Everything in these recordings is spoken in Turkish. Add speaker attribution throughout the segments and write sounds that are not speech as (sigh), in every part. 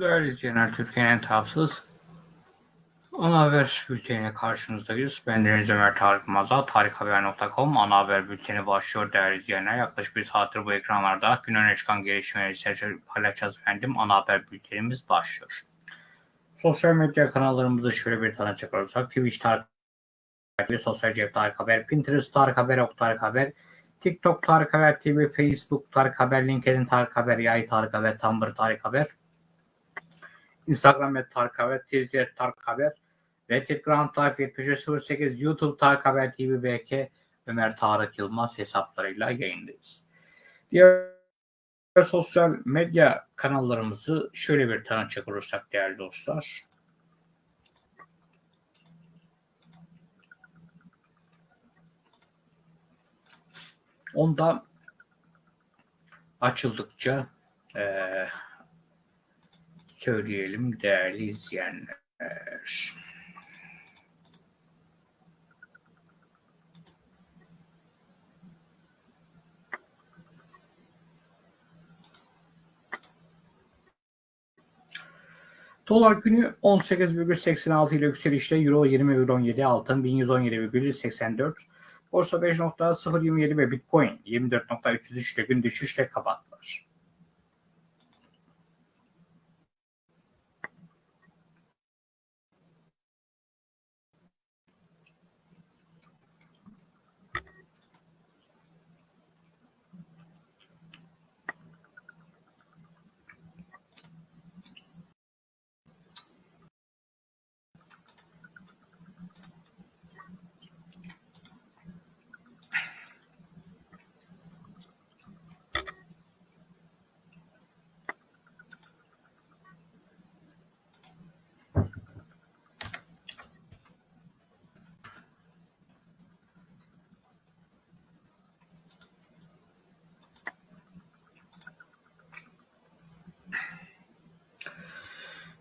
Speaker 1: Değerli izleyenler, Türkiye'nin en tarafsız ana haber bülteniyle karşınızdayız. Ben Deniz Ömer Tarık Maza, tarikhaber.com ana haber bülteni başlıyor değerli izleyenler. Yaklaşık bir saattir bu ekranlarda gün öne çıkan gelişmeleri paylaşacağız efendim. Ana haber bültenimiz başlıyor. Sosyal medya kanallarımızı şöyle bir tanıcak olursak, Twitch Tarık Haber, Sosyal Cep Tarık Haber, Pinterest Tarık Haber, Ok Tarık Haber, TikTok Tarık Haber TV, Facebook Tarık Haber, LinkedIn Tarık Haber, Yay Tarık Haber, Tumblr Tarık Haber, Instagram et Tarık Haber, Twitter Tarık Haber, ve Telegram Tarık 7308, YouTube Tarık Haber TV BK, Ömer Tarık Yılmaz hesaplarıyla yayındayız. Diğer sosyal medya kanallarımızı şöyle bir tanıcak olursak değerli dostlar. Onda açıldıkça eee söyleyelim değerli izleyenler. Dolar günü 18,86 ile yükselişte Euro 20,17 altın 1117,84 Borsa 5.027 ve Bitcoin 24.303 ile gün düşüşle kapattılar.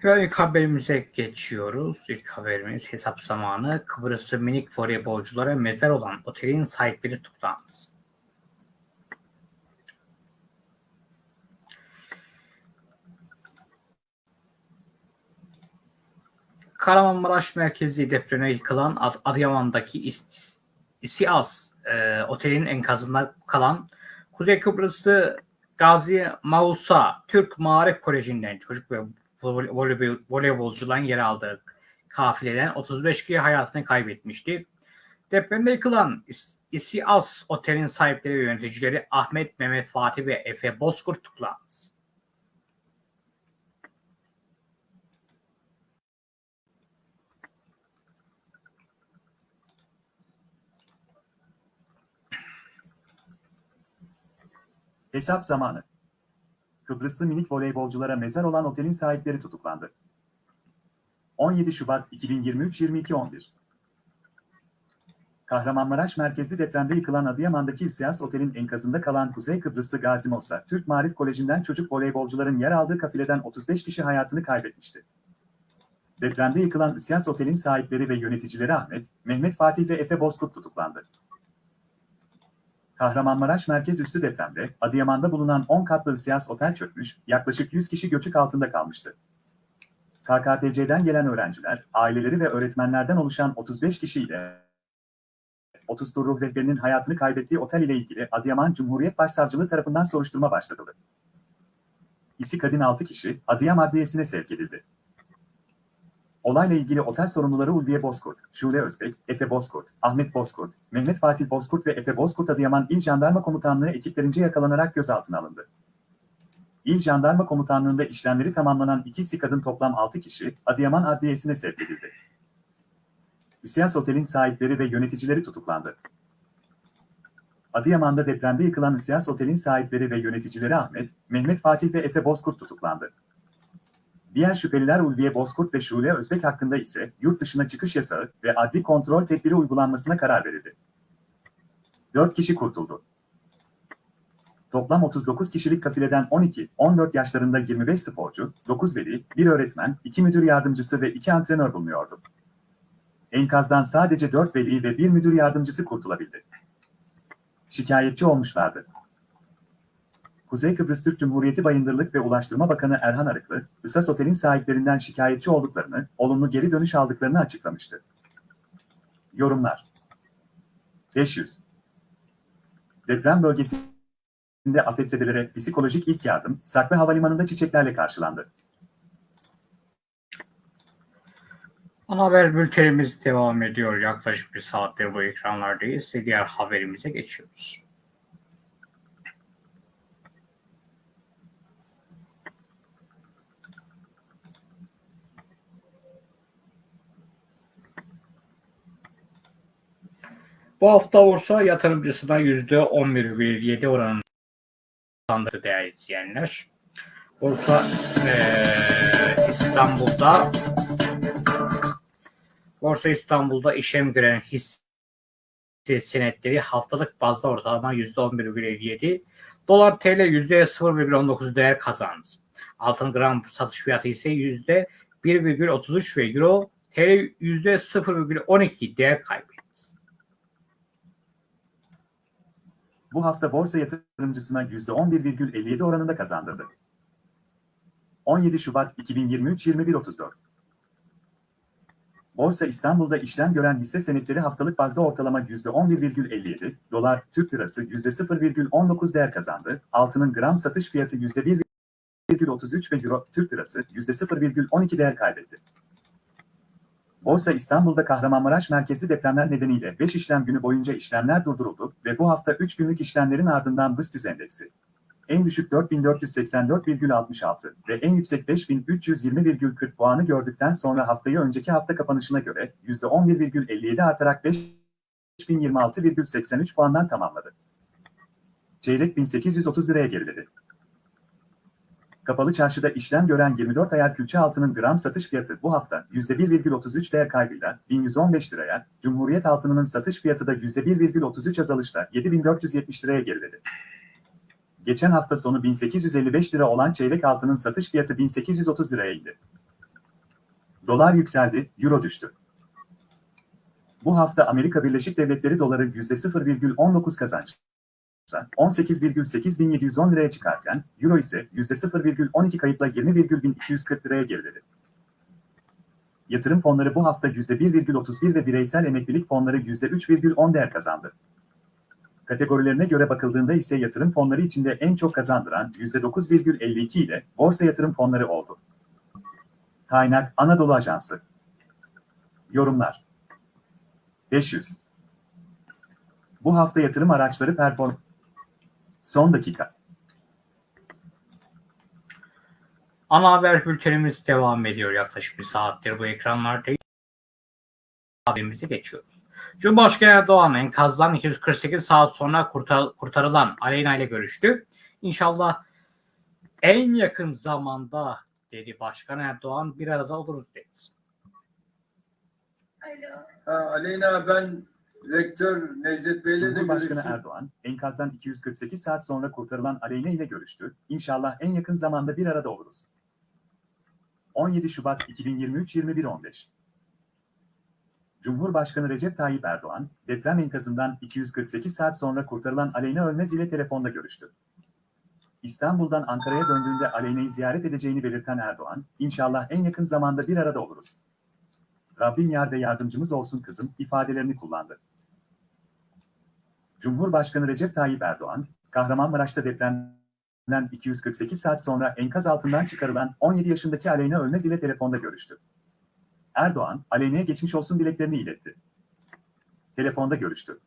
Speaker 1: Ve ilk haberimize geçiyoruz. İlk haberimiz hesap zamanı. Kıbrıs'ta minik voleybolculara mezar olan otelin sahipleri tutuklandı. Kahramanmaraş merkezi depreme yıkılan Ad- Adıyaman'daki İst- İSİAS e, otelin enkazında kalan Kuzey Kıbrıs'ı Gazi Mausa Türk Maarif Koleji'nden çocuk ve voleybol, yer aldığı kafileden 35 kişi hayatını kaybetmişti. Depremde yıkılan İs- İSİAS otelin sahipleri ve yöneticileri Ahmet, Mehmet, Fatih ve Efe Bozkurt tutuklandı.
Speaker 2: Hesap zamanı. Kıbrıslı minik voleybolculara mezar olan otelin sahipleri tutuklandı. 17 Şubat 2023 22.11 Kahramanmaraş merkezli depremde yıkılan Adıyaman'daki İSİAS Otel'in enkazında kalan Kuzey Kıbrıslı Gazi Mossa, Türk Marif Koleji'nden çocuk voleybolcuların yer aldığı kafileden 35 kişi hayatını kaybetmişti. Depremde yıkılan İSİAS Otel'in sahipleri ve yöneticileri Ahmet, Mehmet Fatih ve Efe Bozkurt tutuklandı. Kahramanmaraş merkez üstü depremde Adıyaman'da bulunan 10 katlı İSİAS Otel çökmüş, yaklaşık 100 kişi göçük altında kalmıştı. KKTC'den gelen öğrenciler, aileleri ve öğretmenlerden oluşan 35 kişiyle 30 tur ruh rehberinin hayatını kaybettiği otel ile ilgili Adıyaman Cumhuriyet Başsavcılığı tarafından soruşturma başlatıldı. İsi kadın 6 kişi Adıyaman Adliyesi'ne sevk edildi. Olayla ilgili otel sorumluları Ulviye Bozkurt, Şule Özbek, Efe Bozkurt, Ahmet Bozkurt, Mehmet Fatih Bozkurt ve Efe Bozkurt Adıyaman İl Jandarma Komutanlığı ekiplerince yakalanarak gözaltına alındı. İl Jandarma Komutanlığı'nda işlemleri tamamlanan iki kadın toplam 6 kişi Adıyaman Adliyesi'ne sevk edildi. Üsiyas Otel'in sahipleri ve yöneticileri tutuklandı. Adıyaman'da depremde yıkılan Üsiyas Otel'in sahipleri ve yöneticileri Ahmet, Mehmet Fatih ve Efe Bozkurt tutuklandı. Diğer şüpheliler Ulviye Bozkurt ve Şule Özbek hakkında ise yurt dışına çıkış yasağı ve adli kontrol tedbiri uygulanmasına karar verildi. 4 kişi kurtuldu. Toplam 39 kişilik kafileden 12-14 yaşlarında 25 sporcu, 9 veli, 1 öğretmen, 2 müdür yardımcısı ve 2 antrenör bulunuyordu. Enkazdan sadece 4 veli ve 1 müdür yardımcısı kurtulabildi. Şikayetçi olmuşlardı. Kuzey Kıbrıs Türk Cumhuriyeti Bayındırlık ve Ulaştırma Bakanı Erhan Arıklı, Isas Otel'in sahiplerinden şikayetçi olduklarını, olumlu geri dönüş aldıklarını açıklamıştı. Yorumlar 500 Deprem bölgesinde afetzedelere psikolojik ilk yardım, Saklı Havalimanı'nda çiçeklerle karşılandı.
Speaker 1: Ana haber bültenimiz devam ediyor. Yaklaşık bir saattir bu ekranlardayız ve diğer haberimize geçiyoruz. Bu hafta borsa yatırımcısına %11,7 oranında kazandırdı değerli izleyenler. Borsa eee, İstanbul'da Borsa İstanbul'da işlem gören hisse senetleri haftalık bazda ortalama %11,57, dolar TL %0,19 değer kazandı. Altın gram satış fiyatı ise %1,33 ve euro TL %0,12 değer kaybetti.
Speaker 2: Bu hafta borsa yatırımcısına %11,57 oranında kazandırdı. 17 Şubat 2023 21.34 Borsa İstanbul'da işlem gören hisse senetleri haftalık bazda ortalama %11,57, dolar, Türk lirası %0,19 değer kazandı, altının gram satış fiyatı %1,33 ve euro, Türk lirası %0,12 değer kaybetti. Borsa İstanbul'da Kahramanmaraş merkezli depremler nedeniyle 5 işlem günü boyunca işlemler durduruldu ve bu hafta 3 günlük işlemlerin ardından BIST endeksi en düşük 4484,66 ve en yüksek 5320,40 puanı gördükten sonra haftayı önceki hafta kapanışına göre %11,57 artarak 5026,83 puandan tamamladı. Çeyrek 1830 liraya geriledi. Kapalı çarşıda işlem gören 24 ayar külçe altının gram satış fiyatı bu hafta %1,33 değer kaybıyla 1115 liraya, Cumhuriyet altınının satış fiyatı da %1,33 azalışla 7470 liraya geriledi. Geçen hafta sonu 1855 lira olan çeyrek altının satış fiyatı 1830 liraya indi. Dolar yükseldi, euro düştü. Bu hafta Amerika Birleşik Devletleri doları %0,19 kazançla 18,8710 liraya çıkarken, euro ise %0,12 kayıpla 20,1240 liraya geriledi. Yatırım fonları bu hafta %1,31 ve bireysel emeklilik fonları %3,10 değer kazandı. Kategorilerine göre bakıldığında ise yatırım fonları içinde en çok kazandıran %9,52 ile borsa yatırım fonları oldu. Kaynak Anadolu Ajansı Yorumlar 500 Bu hafta yatırım araçları perform Son dakika
Speaker 1: Ana haber bültenimiz devam ediyor. Yaklaşık bir saattir bu ekranlardayız. Haberimize geçiyoruz. Cumhurbaşkanı Erdoğan enkazdan 248 saat sonra kurtar, kurtarılan Aleyna ile görüştü. İnşallah en yakın zamanda dedi Başkan Erdoğan bir arada oluruz dedi.
Speaker 3: Alo.
Speaker 4: Ha, Aleyna ben rektör Necdet Bey'le de
Speaker 2: Cumhurbaşkanı
Speaker 4: görüştüm.
Speaker 2: Erdoğan, enkazdan 248 saat sonra kurtarılan Aleyna ile görüştü. İnşallah en yakın zamanda bir arada oluruz. 17 Şubat 2023 21.15 Cumhurbaşkanı Recep Tayyip Erdoğan, deprem enkazından 248 saat sonra kurtarılan Aleyna Ölmez ile telefonda görüştü. İstanbul'dan Ankara'ya döndüğünde Aleyna'yı ziyaret edeceğini belirten Erdoğan, inşallah en yakın zamanda bir arada oluruz. Rabbim yar ve yardımcımız olsun kızım ifadelerini kullandı. Cumhurbaşkanı Recep Tayyip Erdoğan, Kahramanmaraş'ta depremden 248 saat sonra enkaz altından çıkarılan 17 yaşındaki Aleyna Ölmez ile telefonda görüştü. Erdoğan, Aleyna'ya geçmiş olsun dileklerini iletti. Telefonda görüştü.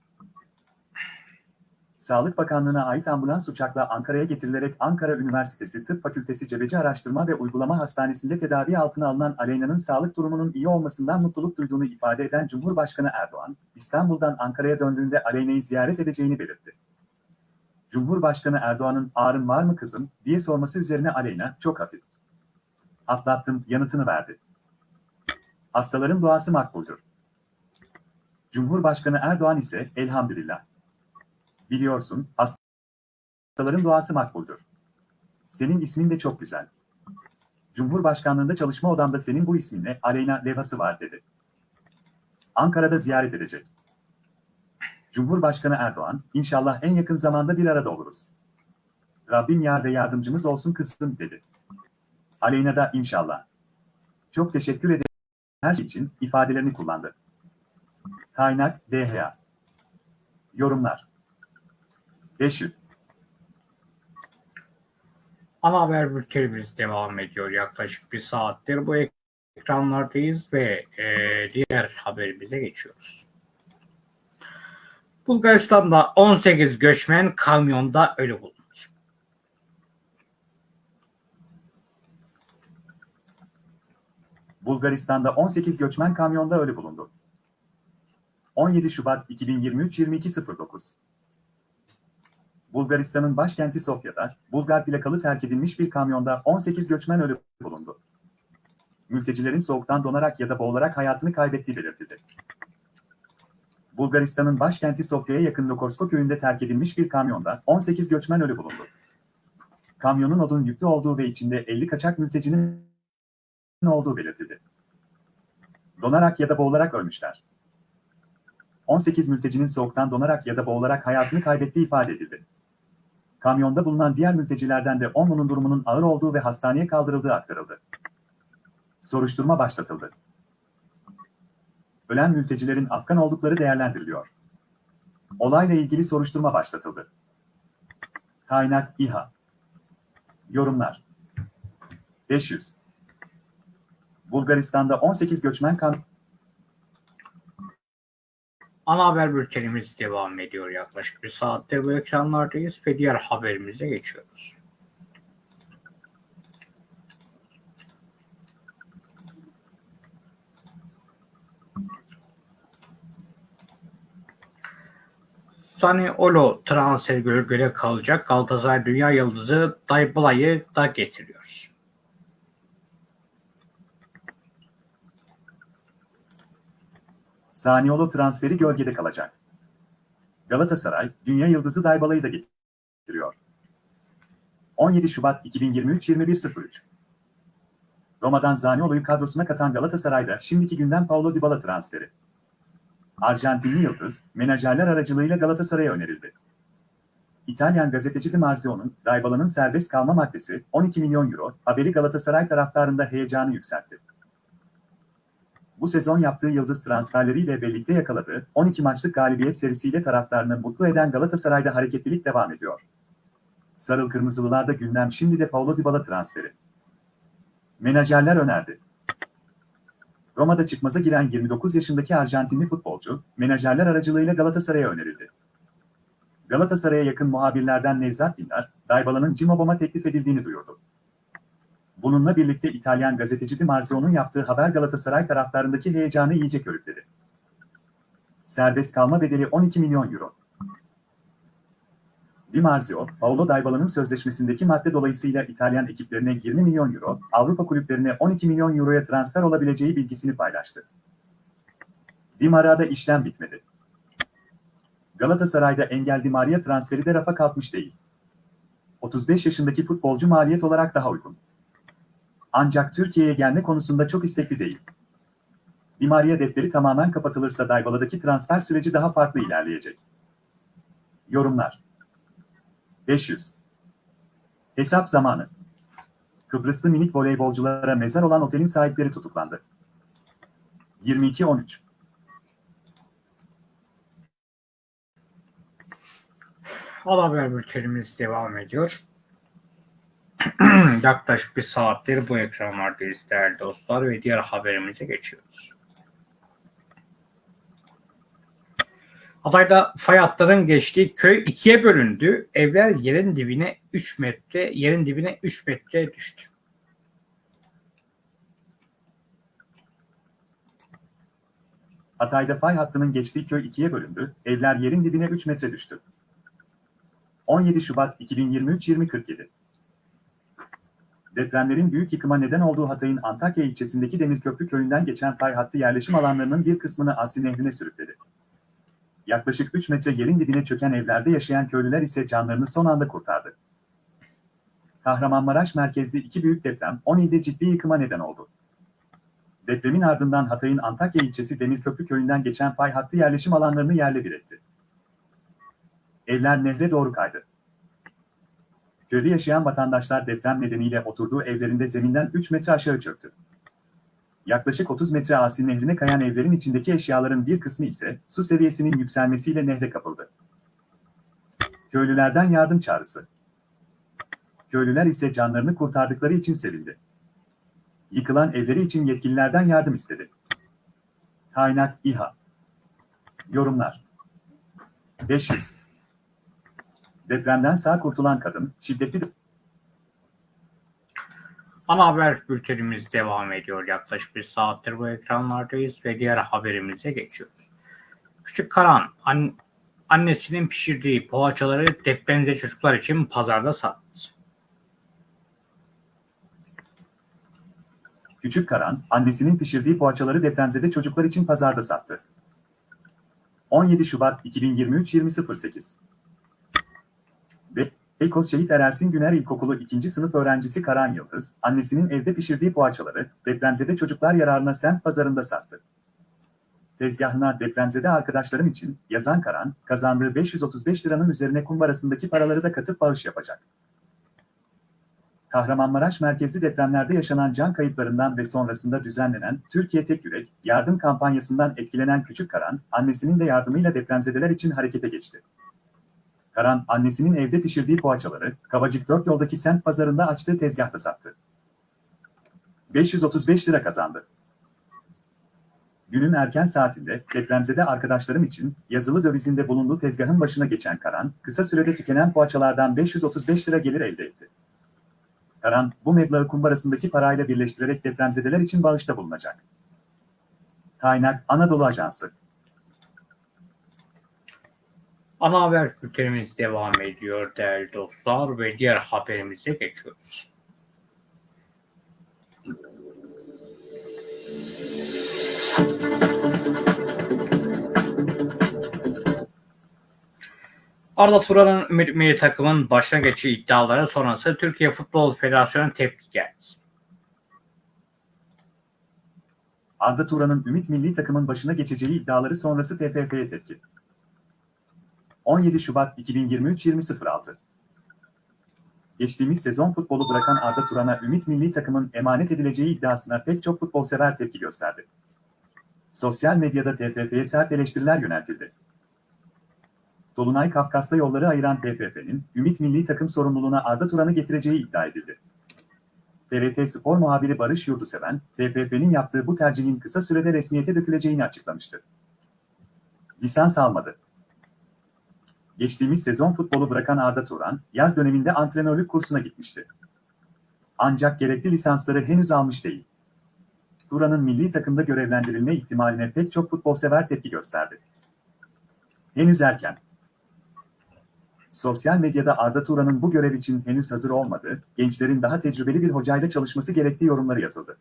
Speaker 2: Sağlık Bakanlığı'na ait ambulans uçakla Ankara'ya getirilerek Ankara Üniversitesi Tıp Fakültesi Cebeci Araştırma ve Uygulama Hastanesi'nde tedavi altına alınan Aleyna'nın sağlık durumunun iyi olmasından mutluluk duyduğunu ifade eden Cumhurbaşkanı Erdoğan, İstanbul'dan Ankara'ya döndüğünde Aleyna'yı ziyaret edeceğini belirtti. Cumhurbaşkanı Erdoğan'ın ağrın var mı kızım diye sorması üzerine Aleyna çok hafif. Atlattım yanıtını verdi. Hastaların duası makbuldür. Cumhurbaşkanı Erdoğan ise elhamdülillah. Biliyorsun, hastaların duası makbuldür. Senin ismin de çok güzel. Cumhurbaşkanlığında çalışma odamda senin bu isminle Aleyna levhası var dedi. Ankara'da ziyaret edecek. Cumhurbaşkanı Erdoğan, inşallah en yakın zamanda bir arada oluruz. Rabbim yar ve yardımcımız olsun kızım dedi. Aleyna da inşallah. Çok teşekkür ederim her şey için ifadelerini kullandı. Kaynak DHA. Yorumlar. 500.
Speaker 1: Ana haber bültenimiz devam ediyor. Yaklaşık bir saattir bu ekranlardayız ve e, diğer haberimize geçiyoruz. Bulgaristan'da 18 göçmen kamyonda ölü bulundu.
Speaker 2: Bulgaristan'da 18 göçmen kamyonda ölü bulundu. 17 Şubat 2023-22.09 Bulgaristan'ın başkenti Sofya'da, Bulgar plakalı terk edilmiş bir kamyonda 18 göçmen ölü bulundu. Mültecilerin soğuktan donarak ya da boğularak hayatını kaybettiği belirtildi. Bulgaristan'ın başkenti Sofya'ya yakın Lokorsko köyünde terk edilmiş bir kamyonda 18 göçmen ölü bulundu. Kamyonun odun yüklü olduğu ve içinde 50 kaçak mültecinin olduğu belirtildi. Donarak ya da boğularak ölmüşler. 18 mültecinin soğuktan donarak ya da boğularak hayatını kaybettiği ifade edildi. Kamyonda bulunan diğer mültecilerden de 10'unun durumunun ağır olduğu ve hastaneye kaldırıldığı aktarıldı. Soruşturma başlatıldı. Ölen mültecilerin Afgan oldukları değerlendiriliyor. Olayla ilgili soruşturma başlatıldı. Kaynak İHA Yorumlar 500 Bulgaristan'da 18 göçmen kan
Speaker 1: Ana haber bültenimiz devam ediyor. Yaklaşık bir saattir bu ekranlardayız ve diğer haberimize geçiyoruz. Saniolo transfer gölgede kalacak. Galatasaray Dünya Yıldızı Dybala'yı da getiriyor.
Speaker 2: Saniolo transferi gölgede kalacak. Galatasaray, Dünya Yıldızı Daybala'yı da getiriyor. 17 Şubat 2023-21.03 Roma'dan Zaniolo'yu kadrosuna katan Galatasaray'da şimdiki günden Paulo Dybala transferi. Arjantinli Yıldız, menajerler aracılığıyla Galatasaray'a önerildi. İtalyan gazeteci Di Marzio'nun Dybala'nın serbest kalma maddesi 12 milyon euro haberi Galatasaray taraftarında heyecanı yükseltti. Bu sezon yaptığı yıldız transferleriyle birlikte yakaladığı 12 maçlık galibiyet serisiyle taraftarını mutlu eden Galatasaray'da hareketlilik devam ediyor. Sarıl Kırmızılılarda gündem şimdi de Paulo Dybala transferi. Menajerler önerdi. Roma'da çıkmaza giren 29 yaşındaki Arjantinli futbolcu, menajerler aracılığıyla Galatasaray'a önerildi. Galatasaray'a yakın muhabirlerden Nevzat Dindar, Dybala'nın Cimobom'a teklif edildiğini duyurdu. Bununla birlikte İtalyan gazeteci Di Marzio'nun yaptığı haber Galatasaray taraftarındaki heyecanı iyice körükledi. Serbest kalma bedeli 12 milyon euro. Di Marzio, Paulo Dybala'nın sözleşmesindeki madde dolayısıyla İtalyan ekiplerine 20 milyon euro, Avrupa kulüplerine 12 milyon euroya transfer olabileceği bilgisini paylaştı. Di Maria'da işlem bitmedi. Galatasaray'da Engel Di Maria transferi de rafa kalkmış değil. 35 yaşındaki futbolcu maliyet olarak daha uygun. Ancak Türkiye'ye gelme konusunda çok istekli değil. Di Maria defteri tamamen kapatılırsa Dybala'daki transfer süreci daha farklı ilerleyecek. Yorumlar 500 Hesap zamanı Kıbrıslı minik voleybolculara mezar olan otelin sahipleri tutuklandı. 22-13
Speaker 1: Ana haber bültenimiz devam ediyor. (clears throat) Yaklaşık bir saattir bu ekranlardayız değerli dostlar ve diğer haberimize geçiyoruz. Hatay'da fay hatların geçtiği köy ikiye bölündü. Evler yerin dibine 3 metre, yerin dibine 3 metre düştü.
Speaker 2: Hatay'da fay hattının geçtiği köy ikiye bölündü, evler yerin dibine 3 metre düştü. 17 Şubat 2023-2047 Depremlerin büyük yıkıma neden olduğu Hatay'ın Antakya ilçesindeki Demirköprü köyünden geçen fay hattı yerleşim alanlarının bir kısmını Asli Nehri'ne sürükledi. Yaklaşık 3 metre yerin dibine çöken evlerde yaşayan köylüler ise canlarını son anda kurtardı. Kahramanmaraş merkezli iki büyük deprem 10 ilde ciddi yıkıma neden oldu. Depremin ardından Hatay'ın Antakya ilçesi Demirköprü köyünden geçen fay hattı yerleşim alanlarını yerle bir etti. Evler nehre doğru kaydı. Köyde yaşayan vatandaşlar deprem nedeniyle oturduğu evlerinde zeminden 3 metre aşağı çöktü. Yaklaşık 30 metre Asin Nehri'ne kayan evlerin içindeki eşyaların bir kısmı ise su seviyesinin yükselmesiyle nehre kapıldı. Köylülerden yardım çağrısı. Köylüler ise canlarını kurtardıkları için sevindi. Yıkılan evleri için yetkililerden yardım istedi. Kaynak İHA. Yorumlar. 500. Depremden sağ kurtulan kadın, şiddetli
Speaker 1: Ana haber bültenimiz devam ediyor. Yaklaşık bir saattir bu ekranlardayız ve diğer haberimize geçiyoruz. Küçük Karan an- annesinin pişirdiği poğaçaları depremde çocuklar için pazarda sattı.
Speaker 2: Küçük Karan, annesinin pişirdiği poğaçaları depremzede çocuklar için pazarda sattı. 17 Şubat 2023 20.08 Ve Beykoz Şehit Erersin Güner İlkokulu 2. sınıf öğrencisi Karan Yıldız, annesinin evde pişirdiği poğaçaları depremzede çocuklar yararına semt pazarında sattı. Tezgahına depremzede arkadaşlarım için yazan Karan, kazandığı 535 liranın üzerine kumbarasındaki paraları da katıp bağış yapacak. Kahramanmaraş merkezli depremlerde yaşanan can kayıplarından ve sonrasında düzenlenen Türkiye Tek Yürek yardım kampanyasından etkilenen Küçük Karan, annesinin de yardımıyla depremzedeler için harekete geçti. Karan, annesinin evde pişirdiği poğaçaları Kavacık 4 yoldaki semt pazarında açtığı tezgahta sattı. 535 lira kazandı. Günün erken saatinde depremzede arkadaşlarım için yazılı dövizinde bulunduğu tezgahın başına geçen Karan, kısa sürede tükenen poğaçalardan 535 lira gelir elde etti. Karan, bu meblağı kumbarasındaki parayla birleştirerek depremzedeler için bağışta bulunacak. Kaynak Anadolu Ajansı.
Speaker 1: Ana haber bültenimiz devam ediyor değerli dostlar ve diğer haberimize geçiyoruz. Arda Turan'ın Ümit Milli Takım'ın başına geçiği iddiaları sonrası Türkiye Futbol Federasyonu tepki geldi.
Speaker 2: Arda Turan'ın Ümit Milli Takımın başına geçeceği iddiaları sonrası TFF'ye tepki. 17 Şubat 2023 20.06 Geçtiğimiz sezon futbolu bırakan Arda Turan'a Ümit Milli Takımın emanet edileceği iddiasına pek çok futbolsever tepki gösterdi. Sosyal medyada TFF'ye sert eleştiriler yöneltildi. Dolunay Kafkas'ta yolları ayıran TFF'nin Ümit Milli Takım sorumluluğuna Arda Turan'ı getireceği iddia edildi. TRT Spor muhabiri Barış Yurduseven, TFF'nin yaptığı bu tercihin kısa sürede resmiyete döküleceğini açıklamıştı. Lisans almadı. Geçtiğimiz sezon futbolu bırakan Arda Turan, yaz döneminde antrenörlük kursuna gitmişti. Ancak gerekli lisansları henüz almış değil. Turan'ın milli takımda görevlendirilme ihtimaline pek çok futbolsever tepki gösterdi. Henüz erken. Sosyal medyada Arda Turan'ın bu görev için henüz hazır olmadığı, gençlerin daha tecrübeli bir hocayla çalışması gerektiği yorumları yazıldı.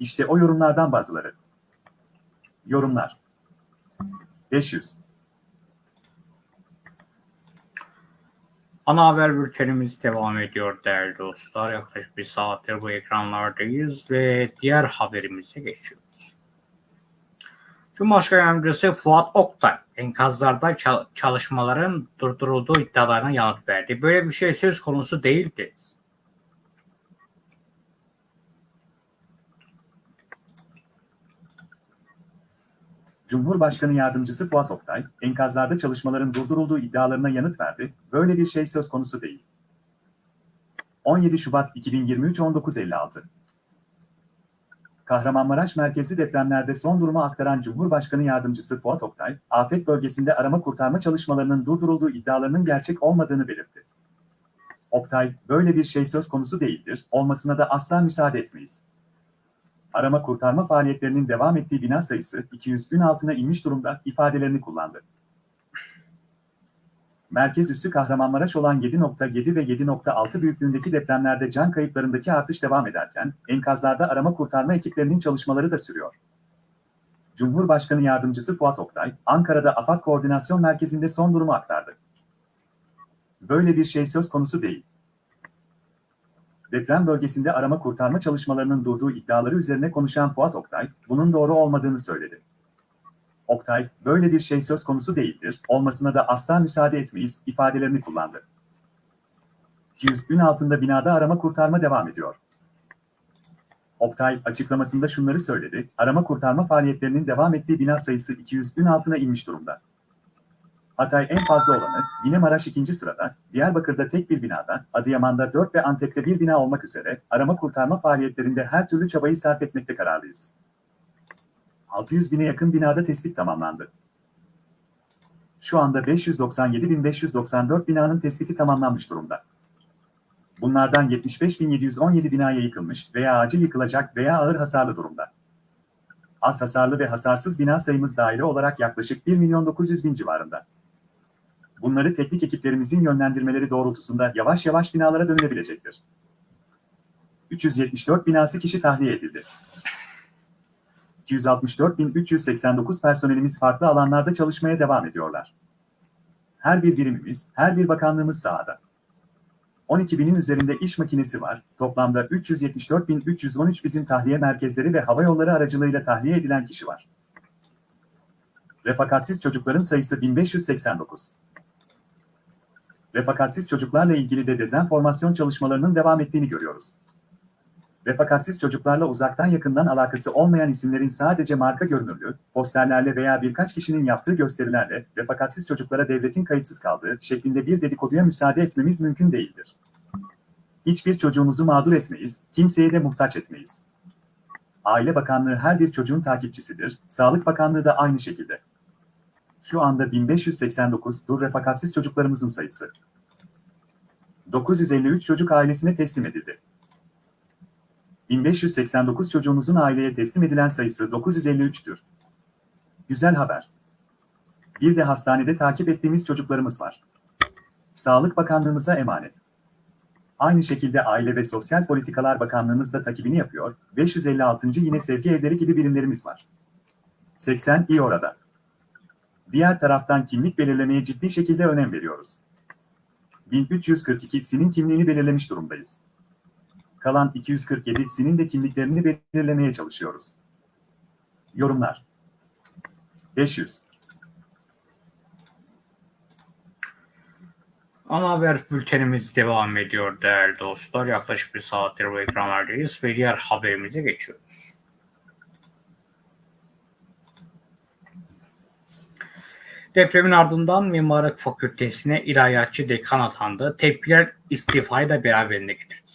Speaker 2: İşte o yorumlardan bazıları. Yorumlar. 500.
Speaker 1: Ana haber bültenimiz devam ediyor değerli dostlar. Yaklaşık bir saattir bu ekranlardayız ve diğer haberimize geçiyoruz. Cumhurbaşkanı Yardımcısı Fuat Oktay enkazlarda çal- çalışmaların durdurulduğu iddialarına yanıt verdi. Böyle bir şey söz konusu değildi.
Speaker 2: Cumhurbaşkanı Yardımcısı Fuat Oktay, enkazlarda çalışmaların durdurulduğu iddialarına yanıt verdi, böyle bir şey söz konusu değil. 17 Şubat 2023 19.56 Kahramanmaraş merkezli depremlerde son durumu aktaran Cumhurbaşkanı Yardımcısı Fuat Oktay, afet bölgesinde arama kurtarma çalışmalarının durdurulduğu iddialarının gerçek olmadığını belirtti. Oktay, böyle bir şey söz konusu değildir, olmasına da asla müsaade etmeyiz. Arama kurtarma faaliyetlerinin devam ettiği bina sayısı 200'ün altına inmiş durumda ifadelerini kullandı. Merkez üssü Kahramanmaraş olan 7.7 ve 7.6 büyüklüğündeki depremlerde can kayıplarındaki artış devam ederken, enkazlarda arama kurtarma ekiplerinin çalışmaları da sürüyor. Cumhurbaşkanı Yardımcısı Fuat Oktay, Ankara'da AFAD Koordinasyon Merkezi'nde son durumu aktardı. Böyle bir şey söz konusu değil. Deprem bölgesinde arama kurtarma çalışmalarının durduğu iddiaları üzerine konuşan Fuat Oktay, bunun doğru olmadığını söyledi. Oktay, böyle bir şey söz konusu değildir, olmasına da asla müsaade etmeyiz ifadelerini kullandı. 200 gün altında binada arama kurtarma devam ediyor. Oktay açıklamasında şunları söyledi. Arama kurtarma faaliyetlerinin devam ettiği bina sayısı 200 gün altına inmiş durumda. Hatay en fazla olanı, yine Maraş ikinci sırada, Diyarbakır'da tek bir binada, Adıyaman'da 4 ve Antep'te bir bina olmak üzere arama kurtarma faaliyetlerinde her türlü çabayı sarf etmekte kararlıyız. 600 bine yakın binada tespit tamamlandı. Şu anda 597.594 binanın tespiti tamamlanmış durumda. Bunlardan 75.717 binaya yıkılmış veya acil yıkılacak veya ağır hasarlı durumda. Az hasarlı ve hasarsız bina sayımız daire olarak yaklaşık 1 milyon 900 bin civarında. Bunları teknik ekiplerimizin yönlendirmeleri doğrultusunda yavaş yavaş binalara dönülebilecektir. 374 binası kişi tahliye edildi. 264.389 personelimiz farklı alanlarda çalışmaya devam ediyorlar. Her bir birimimiz, her bir bakanlığımız sahada. 12 binin üzerinde iş makinesi var. Toplamda 374.313 bizim tahliye merkezleri ve hava yolları aracılığıyla tahliye edilen kişi var. Refakatsiz çocukların sayısı 1589. Refakatsiz çocuklarla ilgili de dezenformasyon çalışmalarının devam ettiğini görüyoruz. Refakatsiz çocuklarla uzaktan yakından alakası olmayan isimlerin sadece marka görünürlüğü, posterlerle veya birkaç kişinin yaptığı gösterilerle refakatsiz çocuklara devletin kayıtsız kaldığı şeklinde bir dedikoduya müsaade etmemiz mümkün değildir. Hiçbir çocuğumuzu mağdur etmeyiz, kimseye de muhtaç etmeyiz. Aile Bakanlığı her bir çocuğun takipçisidir, Sağlık Bakanlığı da aynı şekilde. Şu anda 1589 dur refakatsiz çocuklarımızın sayısı. 953 çocuk ailesine teslim edildi. 1589 çocuğumuzun aileye teslim edilen sayısı 953'tür. Güzel haber. Bir de hastanede takip ettiğimiz çocuklarımız var. Sağlık Bakanlığımıza emanet. Aynı şekilde Aile ve Sosyal Politikalar Bakanlığımız da takibini yapıyor. 556. yine sevgi evleri gibi birimlerimiz var. 80 iyi orada. Diğer taraftan kimlik belirlemeye ciddi şekilde önem veriyoruz. 1342'sinin kimliğini belirlemiş durumdayız. Kalan 247'sinin de kimliklerini belirlemeye çalışıyoruz. Yorumlar 500
Speaker 1: Ana haber bültenimiz devam ediyor değerli dostlar. Yaklaşık bir saattir bu ekranlardayız ve diğer haberimize geçiyoruz. Depremin ardından Mimarlık Fakültesine ilahiyatçı dekan atandı. Tepkiler istifayı da beraberinde getirdi.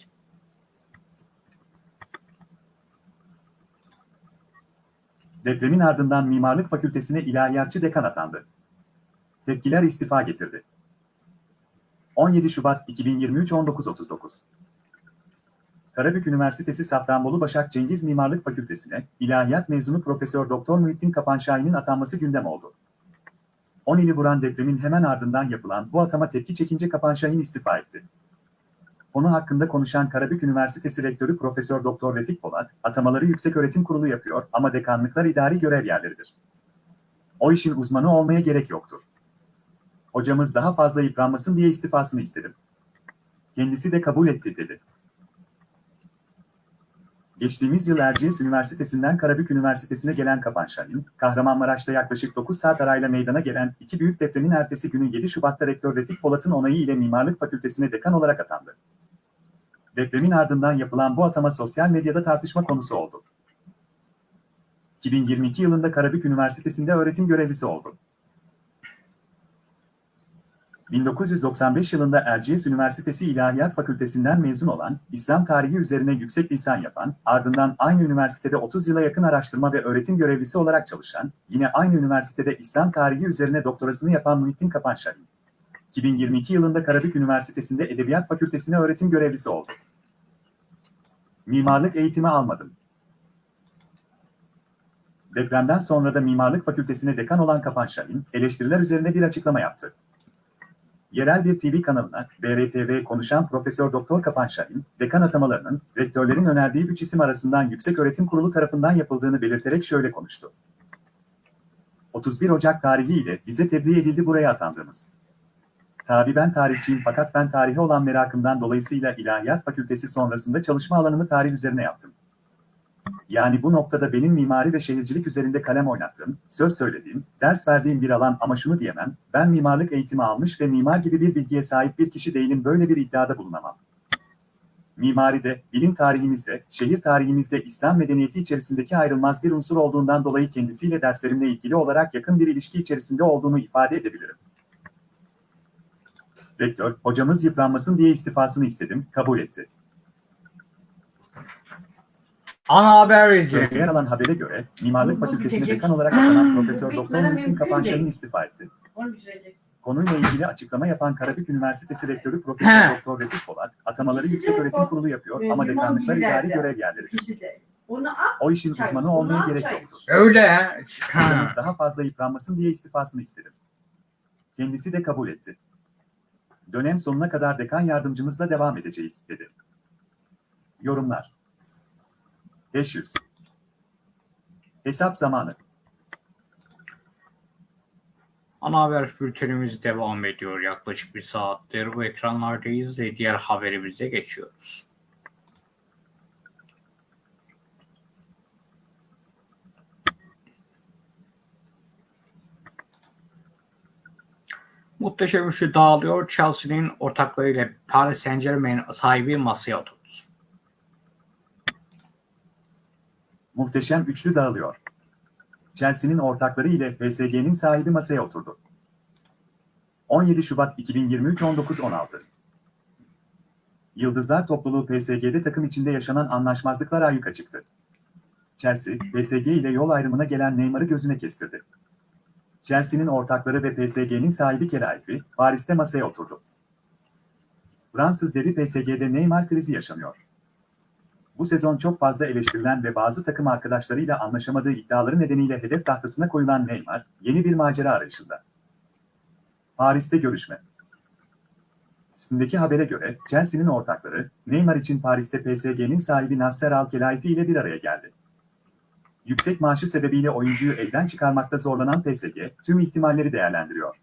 Speaker 2: Depremin ardından Mimarlık Fakültesine ilahiyatçı dekan atandı. Tepkiler istifa getirdi. 17 Şubat 2023 19.39 Karabük Üniversitesi Safranbolu Başak Cengiz Mimarlık Fakültesine ilahiyat mezunu Profesör Doktor Muhittin Kapanşahin'in atanması gündem oldu. 10 ili vuran depremin hemen ardından yapılan bu atama tepki çekince Kapanşahin istifa etti. Konu hakkında konuşan Karabük Üniversitesi Rektörü Profesör Doktor Refik Polat, atamaları Yükseköğretim Kurulu yapıyor ama dekanlıklar idari görev yerleridir. O işin uzmanı olmaya gerek yoktur. Hocamız daha fazla yıpranmasın diye istifasını istedim. Kendisi de kabul etti dedi. Geçtiğimiz yıl Erciyes Üniversitesi'nden Karabük Üniversitesi'ne gelen Kapanşahin, Kahramanmaraş'ta yaklaşık 9 saat arayla meydana gelen iki büyük depremin ertesi günü 7 Şubat'ta Rektör Refik Polat'ın onayı ile Mimarlık Fakültesine dekan olarak atandı. Depremin ardından yapılan bu atama sosyal medyada tartışma konusu oldu. 2022 yılında Karabük Üniversitesi'nde öğretim görevlisi oldu. 1995 yılında Erciyes Üniversitesi İlahiyat Fakültesinden mezun olan, İslam tarihi üzerine yüksek lisan yapan, ardından aynı üniversitede 30 yıla yakın araştırma ve öğretim görevlisi olarak çalışan, yine aynı üniversitede İslam tarihi üzerine doktorasını yapan Muhittin Kapanşahin. 2022 yılında Karabük Üniversitesi'nde Edebiyat Fakültesine öğretim görevlisi oldu. Mimarlık eğitimi almadım. Depremden sonra da Mimarlık Fakültesine dekan olan Kapanşahin, eleştiriler üzerine bir açıklama yaptı. Yerel bir TV kanalına BRTV konuşan Profesör Doktor Kapanşahin, dekan atamalarının rektörlerin önerdiği üç isim arasından Yüksek Öğretim Kurulu tarafından yapıldığını belirterek şöyle konuştu. 31 Ocak tarihiyle bize tebliğ edildi buraya atandığımız. Tabi ben tarihçiyim fakat ben tarihe olan merakımdan dolayısıyla İlahiyat Fakültesi sonrasında çalışma alanımı tarih üzerine yaptım. Yani bu noktada benim mimari ve şehircilik üzerinde kalem oynattığım, söz söylediğim, ders verdiğim bir alan ama şunu diyemem, ben mimarlık eğitimi almış ve mimar gibi bir bilgiye sahip bir kişi değilim böyle bir iddiada bulunamam. Mimaride, bilim tarihimizde, şehir tarihimizde İslam medeniyeti içerisindeki ayrılmaz bir unsur olduğundan dolayı kendisiyle derslerimle ilgili olarak yakın bir ilişki içerisinde olduğunu ifade edebilirim. Rektör, hocamız yıpranmasın diye istifasını istedim, kabul etti.
Speaker 1: Ana haber
Speaker 2: Sözde yer
Speaker 1: izleyelim.
Speaker 2: alan habere göre, Mimarlık Fakültesine dekan olarak atanan (laughs) Profesör Doktor
Speaker 3: mümkün
Speaker 2: Kapançan'ın istifa etti. Konuyla ilgili açıklama yapan Karabük Üniversitesi Rektörü Profesör. Doktor Refik Polat, atamaları Yüksek Öğretim Kurulu yapıyor ama dekanlıklar idari görev
Speaker 3: at.
Speaker 2: O işin uzmanı olmaya gerek
Speaker 3: çay.
Speaker 2: yoktur.
Speaker 1: Öyle.
Speaker 2: Hocamız daha fazla yıpranmasın diye istifasını istedim. Kendisi de kabul etti. Dönem sonuna kadar dekan yardımcımızla devam edeceğiz, dedi. Yorumlar 500 Hesap zamanı
Speaker 1: Ana haber bültenimiz devam ediyor. Yaklaşık bir saattir bu ekranlardayız ve diğer haberimize geçiyoruz. Muhteşem üçlü dağılıyor. Chelsea'nin ortaklarıyla Paris Saint Germain sahibi masaya oturdu.
Speaker 2: Muhteşem üçlü dağılıyor. Chelsea'nin ortakları ile PSG'nin sahibi masaya oturdu. 17 Şubat 2023 19.16 Yıldızlar topluluğu PSG'de takım içinde yaşanan anlaşmazlıklar ayyuka çıktı. Chelsea, PSG ile yol ayrımına gelen Neymar'ı gözüne kestirdi. Chelsea'nin ortakları ve PSG'nin sahibi Kelaifi, Paris'te masaya oturdu. Fransız devi PSG'de Neymar krizi yaşanıyor. Bu sezon çok fazla eleştirilen ve bazı takım arkadaşlarıyla anlaşamadığı iddiaları nedeniyle hedef tahtasına koyulan Neymar, yeni bir macera arayışında. Paris'te görüşme. Üstündeki habere göre Chelsea'nin ortakları, Neymar için Paris'te PSG'nin sahibi Nasser Al-Khelaifi ile bir araya geldi. Yüksek maaşı sebebiyle oyuncuyu elden çıkarmakta zorlanan PSG, tüm ihtimalleri değerlendiriyor.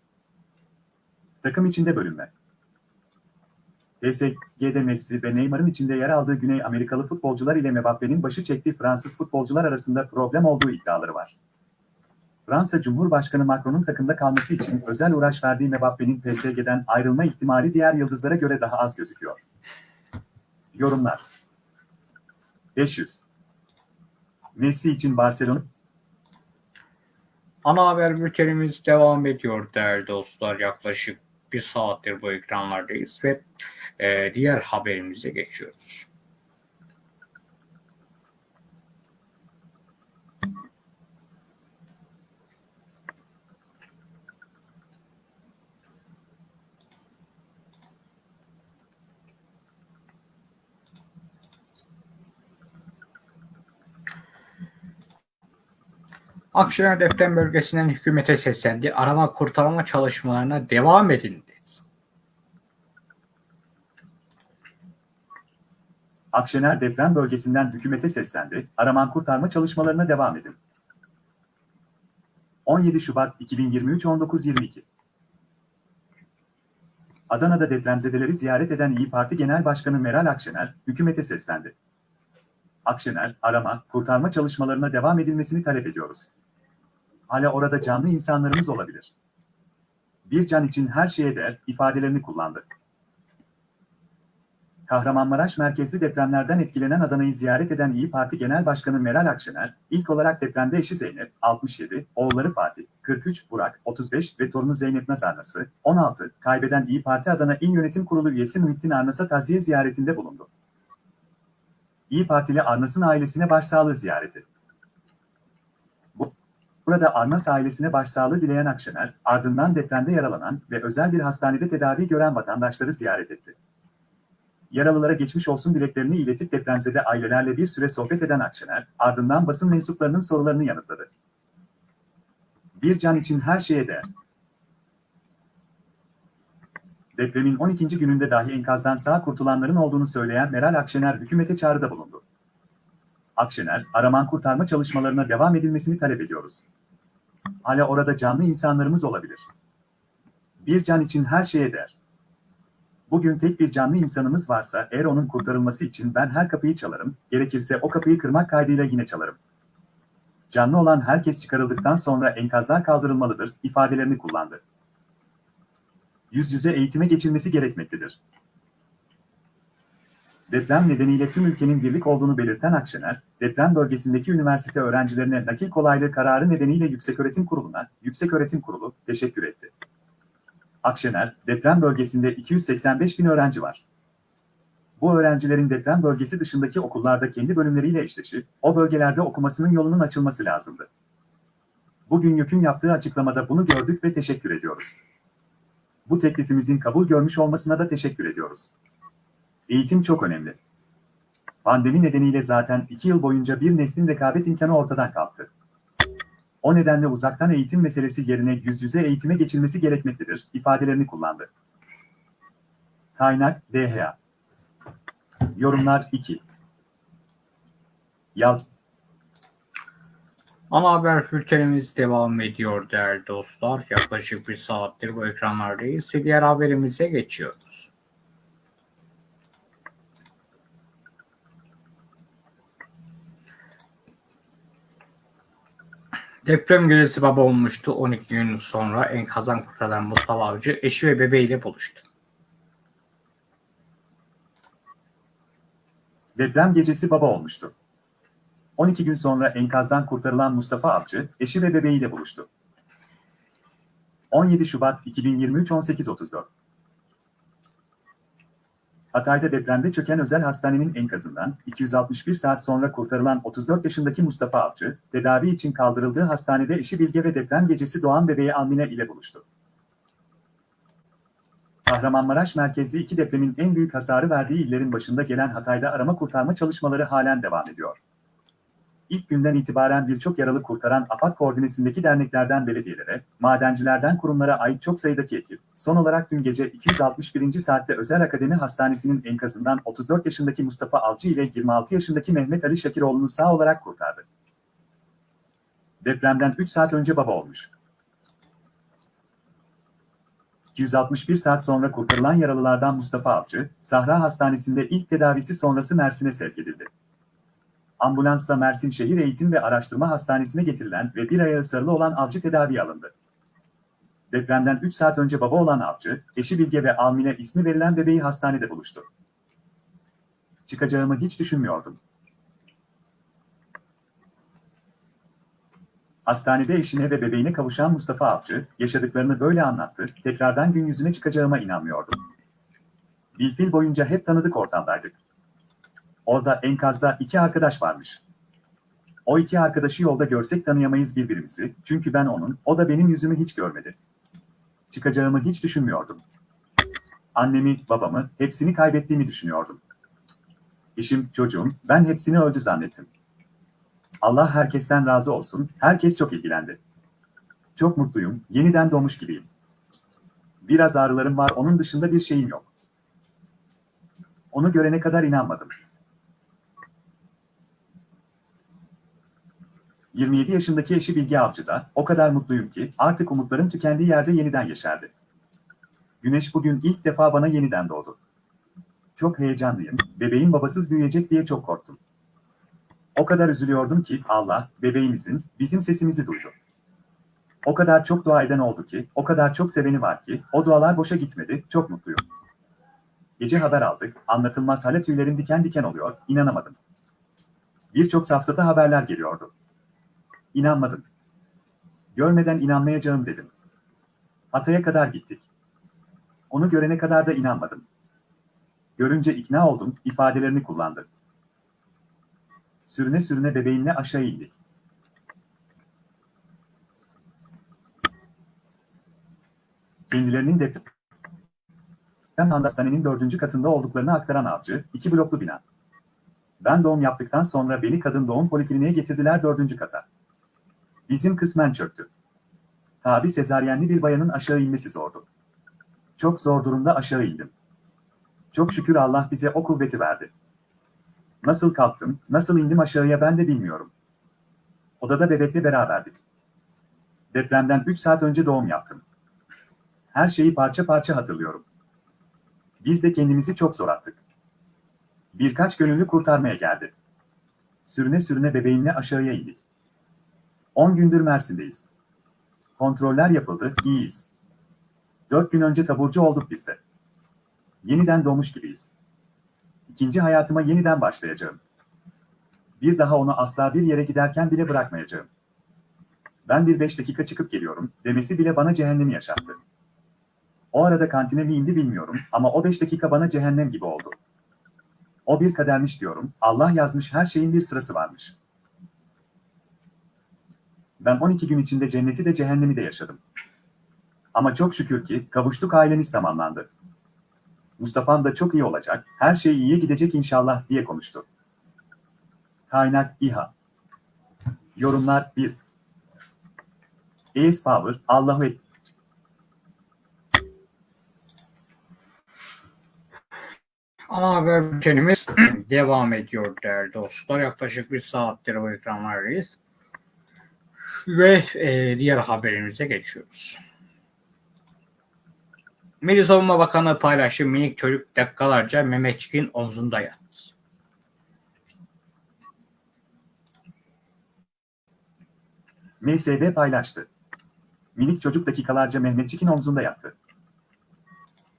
Speaker 2: Takım içinde bölünme. PSG'de Messi ve Neymar'ın içinde yer aldığı Güney Amerikalı futbolcular ile Mbappe'nin başı çektiği Fransız futbolcular arasında problem olduğu iddiaları var. Fransa Cumhurbaşkanı Macron'un takımda kalması için özel uğraş verdiği Mbappe'nin PSG'den ayrılma ihtimali diğer yıldızlara göre daha az gözüküyor. Yorumlar 500 Messi için Barcelona
Speaker 1: Ana haber bültenimiz devam ediyor değerli dostlar. Yaklaşık bir saattir bu ekranlardayız ve e, diğer haberimize geçiyoruz. Akşener deprem bölgesinden hükümete seslendi. Arama kurtarma çalışmalarına devam edin dedi.
Speaker 2: Akşener deprem bölgesinden hükümete seslendi, araman kurtarma çalışmalarına devam edin. 17 Şubat 2023 19.22 Adana'da depremzedeleri ziyaret eden İyi Parti Genel Başkanı Meral Akşener, hükümete seslendi. Akşener, arama, kurtarma çalışmalarına devam edilmesini talep ediyoruz. Hala orada canlı insanlarımız olabilir. Bir can için her şeye değer ifadelerini kullandı. Kahramanmaraş merkezli depremlerden etkilenen Adana'yı ziyaret eden İyi Parti Genel Başkanı Meral Akşener, ilk olarak depremde eşi Zeynep, 67, oğulları Fatih, 43, Burak, 35 ve torunu Zeynep Naz Arnas'ı, 16, kaybeden İyi Parti Adana İl Yönetim Kurulu üyesi Muhittin Arnas'a taziye ziyaretinde bulundu. İyi Partili Arnas'ın ailesine başsağlığı ziyareti. Bu- Burada Arnas ailesine başsağlığı dileyen Akşener, ardından depremde yaralanan ve özel bir hastanede tedavi gören vatandaşları ziyaret etti. Yaralılara geçmiş olsun dileklerini iletip depremzede ailelerle bir süre sohbet eden Akşener, ardından basın mensuplarının sorularını yanıtladı. Bir can için her şeye değer. Depremin 12. gününde dahi enkazdan sağ kurtulanların olduğunu söyleyen Meral Akşener hükümete çağrıda bulundu. Akşener, araman kurtarma çalışmalarına devam edilmesini talep ediyoruz. Hala orada canlı insanlarımız olabilir. Bir can için her şeye değer. Bugün tek bir canlı insanımız varsa eğer onun kurtarılması için ben her kapıyı çalarım, gerekirse o kapıyı kırmak kaydıyla yine çalarım. Canlı olan herkes çıkarıldıktan sonra enkazlar kaldırılmalıdır ifadelerini kullandı. Yüz yüze eğitime geçilmesi gerekmektedir. Deprem nedeniyle tüm ülkenin birlik olduğunu belirten Akşener, deprem bölgesindeki üniversite öğrencilerine nakil kolaylığı kararı nedeniyle Yükseköğretim Kurulu'na, Yükseköğretim Kurulu teşekkür etti. Akşener, deprem bölgesinde 285 bin öğrenci var. Bu öğrencilerin deprem bölgesi dışındaki okullarda kendi bölümleriyle eşleşip, o bölgelerde okumasının yolunun açılması lazımdı. Bugün YÖK'ün yaptığı açıklamada bunu gördük ve teşekkür ediyoruz. Bu teklifimizin kabul görmüş olmasına da teşekkür ediyoruz. Eğitim çok önemli. Pandemi nedeniyle zaten iki yıl boyunca bir neslin rekabet imkanı ortadan kalktı. O nedenle uzaktan eğitim meselesi yerine yüz yüze eğitime geçilmesi gerekmektedir ifadelerini kullandı. Kaynak DHA Yorumlar 2 Yal
Speaker 1: Ana haber bültenimiz devam ediyor değerli dostlar. Yaklaşık bir saattir bu ekranlardayız ve diğer haberimize geçiyoruz. Deprem gecesi baba olmuştu. 12 gün sonra enkazdan kurtarılan Mustafa Avcı eşi ve bebeğiyle buluştu.
Speaker 2: Deprem gecesi baba olmuştu. 12 gün sonra enkazdan kurtarılan Mustafa Avcı, eşi ve bebeğiyle buluştu. 17 Şubat 2023 18.34 Hatay'da depremde çöken özel hastanenin enkazından 261 saat sonra kurtarılan 34 yaşındaki Mustafa Avcı, tedavi için kaldırıldığı hastanede eşi Bilge ve deprem gecesi doğan bebeği Almine ile buluştu. Kahramanmaraş merkezli iki depremin en büyük hasarı verdiği illerin başında gelen Hatay'da arama kurtarma çalışmaları halen devam ediyor. İlk günden itibaren birçok yaralı kurtaran AFAD koordinesindeki derneklerden belediyelere, madencilerden kurumlara ait çok sayıdaki ekip, son olarak dün gece 261. saatte Özel Akademi Hastanesi'nin enkazından 34 yaşındaki Mustafa Avcı ile 26 yaşındaki Mehmet Ali Şakiroğlu'nu sağ olarak kurtardı. Depremden 3 saat önce baba olmuş. 261 saat sonra kurtarılan yaralılardan Mustafa Avcı, Sahra Hastanesi'nde ilk tedavisi sonrası Mersin'e sevk edildi. Ambulansla Mersin Şehir Eğitim ve Araştırma Hastanesi'ne getirilen ve bir ayağı sarılı olan Avcı tedaviye alındı. Depremden 3 saat önce baba olan Avcı, eşi Bilge ve Almine ismi verilen bebeği hastanede buluştu. Çıkacağımı hiç düşünmüyordum. Hastanede eşine ve bebeğine kavuşan Mustafa Avcı, yaşadıklarını böyle anlattı, tekrardan gün yüzüne çıkacağıma inanmıyordum. Bilfil boyunca hep tanıdık ortamdaydık. Orada enkazda iki arkadaş varmış. O iki arkadaşı yolda görsek tanıyamayız birbirimizi, çünkü ben onun, o da benim yüzümü hiç görmedi. Çıkacağımı hiç düşünmüyordum. Annemi, babamı, hepsini kaybettiğimi düşünüyordum. Eşim, çocuğum, ben hepsini öldü zannettim. Allah herkesten razı olsun, herkes çok ilgilendi. Çok mutluyum, yeniden doğmuş gibiyim. Biraz ağrılarım var, onun dışında bir şeyim yok. Onu görene kadar inanmadım. 27 yaşındaki eşi Bilge Avcı'da, o kadar mutluyum ki artık umutlarım tükendiği yerde yeniden yeşerdi. Güneş bugün ilk defa bana yeniden doğdu. Çok heyecanlıyım, bebeğin babasız büyüyecek diye çok korktum. O kadar üzülüyordum ki Allah, bebeğimizin, bizim sesimizi duydu. O kadar çok dua eden oldu ki, o kadar çok seveni var ki, o dualar boşa gitmedi, çok mutluyum. Gece haber aldık, anlatılmaz hale tüylerim diken diken oluyor, inanamadım. Birçok safsata haberler geliyordu. İnanmadım. Görmeden inanmayacağım dedim. Hatay'a kadar gittik. Onu görene kadar da inanmadım. Görünce ikna oldum, ifadelerini kullandı. Sürüne sürüne bebeğinle aşağı indik. Kendilerinin deprem hastanenin dördüncü katında olduklarını aktaran avcı, iki bloklu bina. Ben doğum yaptıktan sonra beni kadın doğum polikliniğe getirdiler dördüncü kata. Bizim kısmen çöktü. Tabi sezaryenli bir bayanın aşağı inmesi zordu. Çok zor durumda aşağı indim. Çok şükür Allah bize o kuvveti verdi. Nasıl kalktım, nasıl indim aşağıya ben de bilmiyorum. Odada bebekle beraberdik. Depremden 3 saat önce doğum yaptım. Her şeyi parça parça hatırlıyorum. Biz de kendimizi çok zor attık. Birkaç gönüllü kurtarmaya geldi. Sürüne sürüne bebeğimle aşağıya indik. 10 gündür Mersin'deyiz. Kontroller yapıldı, iyiyiz. 4 gün önce taburcu olduk biz de. Yeniden doğmuş gibiyiz. İkinci hayatıma yeniden başlayacağım. Bir daha onu asla bir yere giderken bile bırakmayacağım. Ben bir beş dakika çıkıp geliyorum demesi bile bana cehennemi yaşattı. O arada kantine mi indi bilmiyorum ama o beş dakika bana cehennem gibi oldu. O bir kadermiş diyorum, Allah yazmış her şeyin bir sırası varmış. Ben 12 gün içinde cenneti de cehennemi de yaşadım. Ama çok şükür ki kavuştuk ailemiz tamamlandı. Mustafa'm da çok iyi olacak, her şey iyiye gidecek inşallah diye konuştu. Kaynak İHA Yorumlar 1 Ace Power, Allahu Ekber.
Speaker 1: Ana haber bültenimiz (clears throat) devam ediyor değerli dostlar. Yaklaşık bir saattir bu ekranlardayız. Ve e, diğer haberimize geçiyoruz. Milli Savunma Bakanı paylaştı minik çocuk dakikalarca Mehmetçik'in omzunda yattı.
Speaker 2: MSB paylaştı. Minik çocuk dakikalarca Mehmetçik'in omzunda yattı.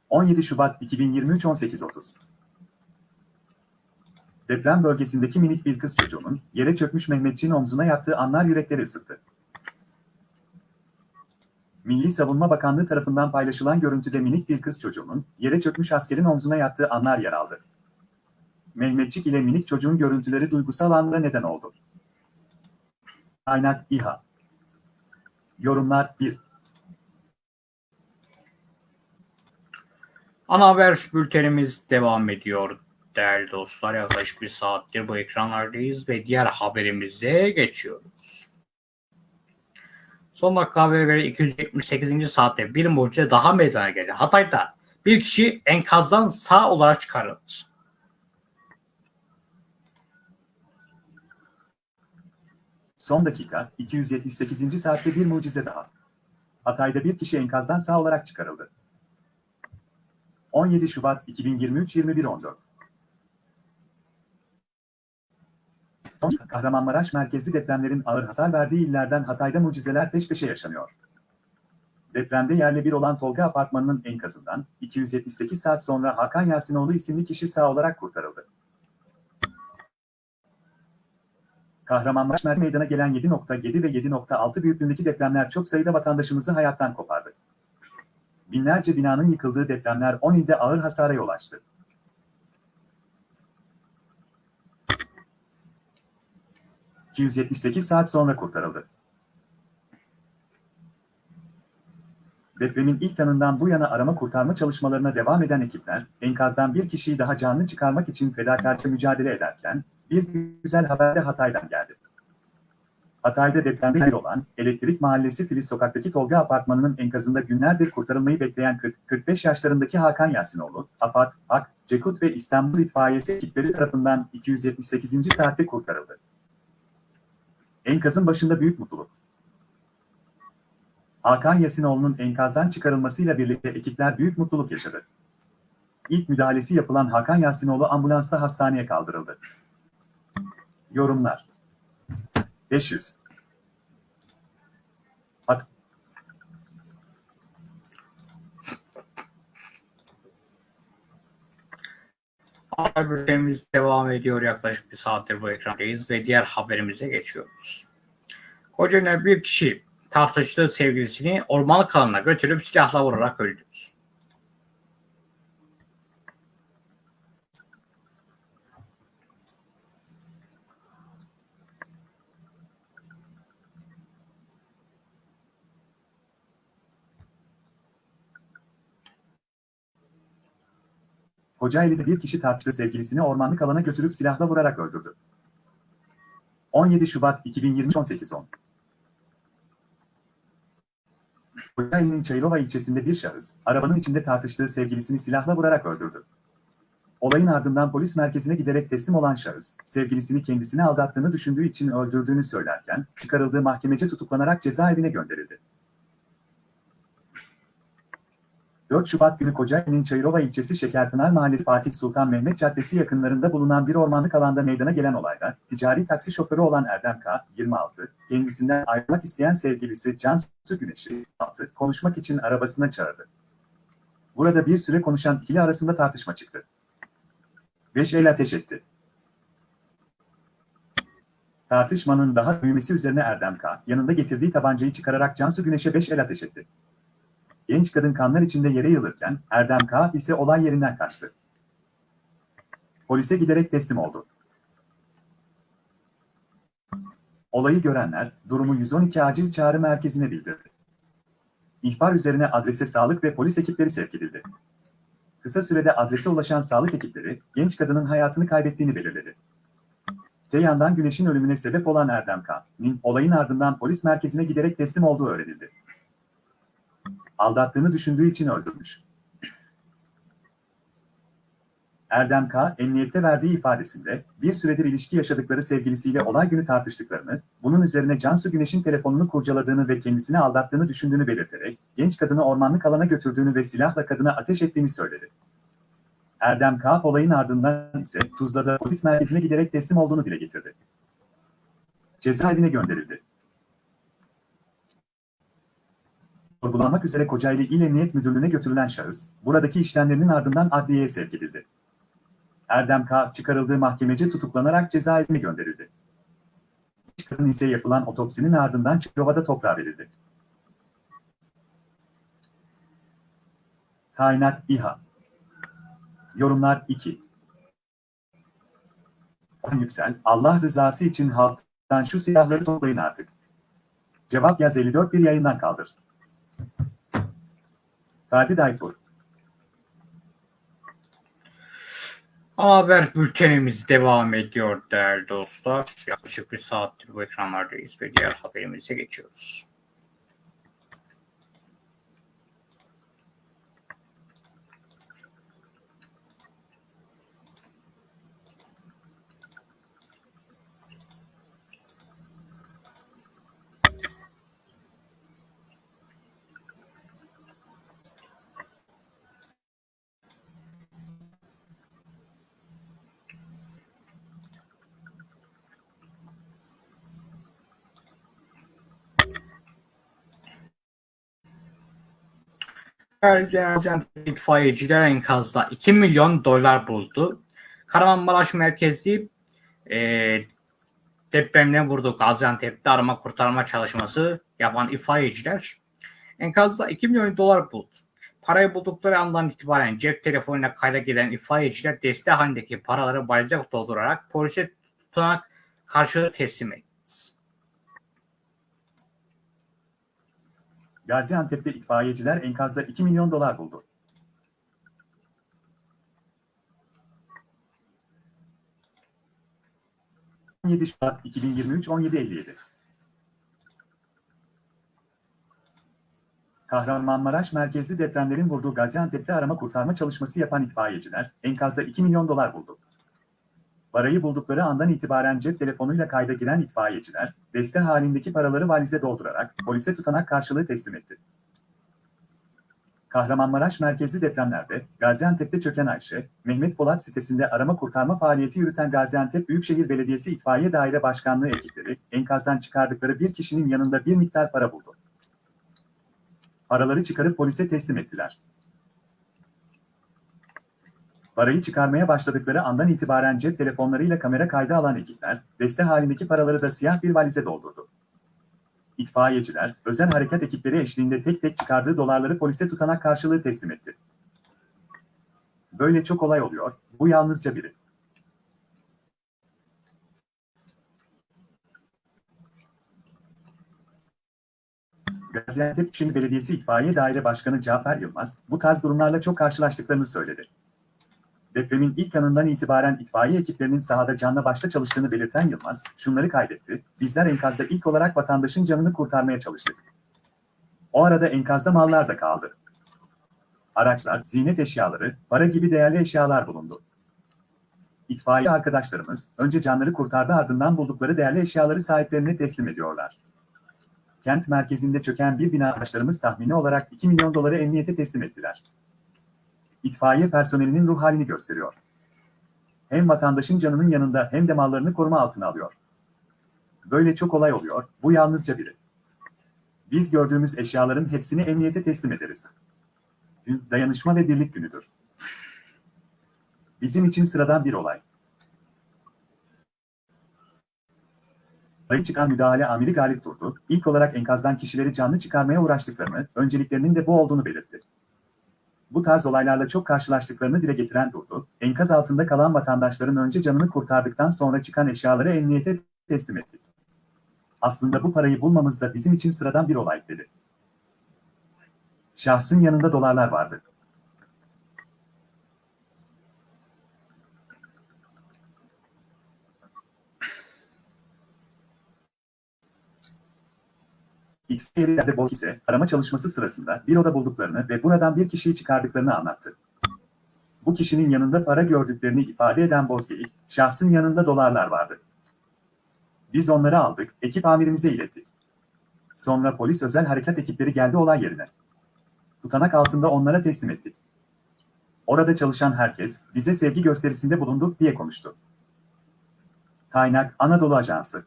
Speaker 2: 17 Şubat 2023 18.30 Deprem bölgesindeki minik bir kız çocuğunun yere çökmüş Mehmetçik'in omzuna yattığı anlar yürekleri ısıttı. Milli Savunma Bakanlığı tarafından paylaşılan görüntüde minik bir kız çocuğunun yere çökmüş askerin omzuna yattığı anlar yer aldı. Mehmetçik ile minik çocuğun görüntüleri duygusal anlara neden oldu. Kaynak İHA Yorumlar 1
Speaker 1: Ana haber bültenimiz devam ediyor değerli dostlar. Yaklaşık bir saattir bu ekranlardayız ve diğer haberimize geçiyoruz. Son dakika haberi göre 278. saatte bir mucize daha meydana geldi. Hatay'da bir kişi enkazdan sağ olarak çıkarıldı.
Speaker 2: Son dakika, 278. saatte bir mucize daha. Hatay'da bir kişi enkazdan sağ olarak çıkarıldı. 17 Şubat 2023 21.14 Son Kahramanmaraş merkezli depremlerin ağır hasar verdiği illerden Hatay'da mucizeler peş peşe yaşanıyor. Depremde yerle bir olan Tolga Apartmanı'nın enkazından 278 saat sonra Hakan Yasinoğlu isimli kişi sağ olarak kurtarıldı. Kahramanmaraş meydana gelen 7.7 ve 7.6 büyüklüğündeki depremler çok sayıda vatandaşımızı hayattan kopardı. Binlerce binanın yıkıldığı depremler 10 ilde ağır hasara yol açtı. ...278 saat sonra kurtarıldı. Depremin ilk anından bu yana arama kurtarma çalışmalarına devam eden ekipler, enkazdan bir kişiyi daha canlı çıkarmak için fedakarca mücadele ederken, bir güzel haber de Hatay'dan geldi. Hatay'da depremde yer olan Elektrik Mahallesi Filiz Sokak'taki Tolga Apartmanı'nın enkazında günlerdir kurtarılmayı bekleyen 40-45 yaşlarındaki Hakan Yasinoğlu, AFAD, AK, Cekut ve İstanbul İtfaiyesi ekipleri tarafından 278. saatte kurtarıldı. Enkazın başında büyük mutluluk. Hakan Yasinoğlu'nun enkazdan çıkarılmasıyla birlikte ekipler büyük mutluluk yaşadı. İlk müdahalesi yapılan Hakan Yasinoğlu ambulansla hastaneye kaldırıldı. Yorumlar 500
Speaker 1: Haber bültenimiz devam ediyor. Yaklaşık bir saattir bu ekrandayız ve diğer haberimize geçiyoruz. Kocaeli'ne bir kişi tartıştığı sevgilisini ormanlık alanına götürüp silahla vurarak öldürdü.
Speaker 2: Kocaeli'de bir kişi tartıştığı sevgilisini ormanlık alana götürüp silahla vurarak öldürdü. 17 Şubat 2023 18.10 Kocaeli'nin Çayırova ilçesinde bir şahıs, arabanın içinde tartıştığı sevgilisini silahla vurarak öldürdü. Olayın ardından polis merkezine giderek teslim olan şahıs, sevgilisini kendisini aldattığını düşündüğü için öldürdüğünü söylerken, çıkarıldığı mahkemece tutuklanarak cezaevine gönderildi. 4 Şubat günü Kocaeli'nin Çayırova ilçesi Şekerpınar Mahallesi Fatih Sultan Mehmet Caddesi yakınlarında bulunan bir ormanlık alanda meydana gelen olayda ticari taksi şoförü olan Erdem K. 26, kendisinden ayrılmak isteyen sevgilisi Cansu Güneş'i 6, konuşmak için arabasına çağırdı. Burada bir süre konuşan ikili arasında tartışma çıktı. 5 el ateş etti. Tartışmanın daha büyümesi üzerine Erdem K. yanında getirdiği tabancayı çıkararak Cansu Güneş'e 5 el ateş etti. Genç kadın kanlar içinde yere yığılırken Erdem K. ise olay yerinden kaçtı. Polise giderek teslim oldu. Olayı görenler durumu 112 acil çağrı merkezine bildirdi. İhbar üzerine adrese sağlık ve polis ekipleri sevk edildi. Kısa sürede adrese ulaşan sağlık ekipleri genç kadının hayatını kaybettiğini belirledi. Te yandan güneşin ölümüne sebep olan Erdem K.'nin olayın ardından polis merkezine giderek teslim olduğu öğrenildi. Aldattığını düşündüğü için öldürmüş. Erdem K. emniyette verdiği ifadesinde bir süredir ilişki yaşadıkları sevgilisiyle olay günü tartıştıklarını, bunun üzerine Cansu Güneş'in telefonunu kurcaladığını ve kendisini aldattığını düşündüğünü belirterek, genç kadını ormanlık alana götürdüğünü ve silahla kadına ateş ettiğini söyledi. Erdem K. olayın ardından ise Tuzla'da polis merkezine giderek teslim olduğunu dile getirdi. Cezaevine gönderildi. Sorgulanmak üzere Kocaeli İl Emniyet Müdürlüğü'ne götürülen şahıs, buradaki işlemlerinin ardından adliyeye sevk edildi. Erdem K. çıkarıldığı mahkemece tutuklanarak cezaevine gönderildi. Kadın ise yapılan otopsinin ardından Çukurova'da toprağa verildi. Kaynak İHA Yorumlar 2 Yüksel, Allah rızası için halktan şu silahları toplayın artık. Cevap yaz 54 bir yayından kaldır. Daypur
Speaker 1: Ana haber bültenimiz devam ediyor değerli dostlar. Yaklaşık bir saattir bu ekranlardayız ve diğer haberimize geçiyoruz. Erzincan itfaiyeciler enkazda 2 milyon dolar buldu. Kahramanmaraş merkezi e, depremden vurdu Gaziantep'te arama kurtarma çalışması yapan itfaiyeciler enkazda 2 milyon dolar buldu. Parayı buldukları andan itibaren cep telefonuna kayda gelen itfaiyeciler deste halindeki paraları valize doldurarak polise tutanak karşılığı teslim etti.
Speaker 2: Gaziantep'te itfaiyeciler enkazda 2 milyon dolar buldu. ...17 Şubat 2023 17.57 Kahramanmaraş merkezli depremlerin vurduğu Gaziantep'te arama kurtarma çalışması yapan itfaiyeciler enkazda 2 milyon dolar buldu. Parayı buldukları andan itibaren cep telefonuyla kayda giren itfaiyeciler, deste halindeki paraları valize doldurarak polise tutanak karşılığı teslim etti. Kahramanmaraş merkezli depremlerde Gaziantep'te çöken Ayşe, Mehmet Polat sitesinde arama kurtarma faaliyeti yürüten Gaziantep Büyükşehir Belediyesi İtfaiye Daire Başkanlığı ekipleri enkazdan çıkardıkları bir kişinin yanında bir miktar para buldu. Paraları çıkarıp polise teslim ettiler. Parayı çıkarmaya başladıkları andan itibaren cep telefonlarıyla kamera kaydı alan ekipler, deste halindeki paraları da siyah bir valize doldurdu. İtfaiyeciler, özel harekat ekipleri eşliğinde tek tek çıkardığı dolarları polise tutanak karşılığı teslim etti. Böyle çok olay oluyor, bu yalnızca biri. Gaziantep Büyükşehir Belediyesi İtfaiye Daire Başkanı Cafer Yılmaz, bu tarz durumlarla çok karşılaştıklarını söyledi. Depremin ilk anından itibaren itfaiye ekiplerinin sahada canla başla çalıştığını belirten Yılmaz, şunları kaydetti, bizler enkazda ilk olarak vatandaşın canını kurtarmaya çalıştık. O arada enkazda mallar da kaldı. Araçlar, ziynet eşyaları, para gibi değerli eşyalar bulundu. İtfaiye arkadaşlarımız, önce canları kurtardı ardından buldukları değerli eşyaları sahiplerine teslim ediyorlar. Kent merkezinde çöken bir bina arkadaşlarımız tahmini olarak 2 milyon doları emniyete teslim ettiler. İtfaiye personelinin ruh halini gösteriyor. Hem vatandaşın canının yanında hem de mallarını koruma altına alıyor. Böyle çok olay oluyor, bu yalnızca biri. Biz gördüğümüz eşyaların hepsini emniyete teslim ederiz. Dayanışma ve birlik günüdür. Bizim için sıradan bir olay. Ayı çıkan müdahale amiri Galip Durdu, ilk olarak enkazdan kişileri canlı çıkarmaya uğraştıklarını, önceliklerinin de bu olduğunu belirtti. Bu tarz olaylarla çok karşılaştıklarını dile getiren Durdu, enkaz altında kalan vatandaşların önce canını kurtardıktan sonra çıkan eşyaları emniyete teslim ettik. Aslında bu parayı bulmamız da bizim için sıradan bir olay dedi. Şahsın yanında dolarlar vardı. İtfaiyelerde Bok ise arama çalışması sırasında bir oda bulduklarını ve buradan bir kişiyi çıkardıklarını anlattı. Bu kişinin yanında para gördüklerini ifade eden Bozgeyik, şahsın yanında dolarlar vardı. Biz onları aldık, ekip amirimize ilettik. Sonra polis özel harekat ekipleri geldi olay yerine. Tutanak altında onlara teslim ettik. Orada çalışan herkes bize sevgi gösterisinde bulunduk diye konuştu. Kaynak Anadolu Ajansı.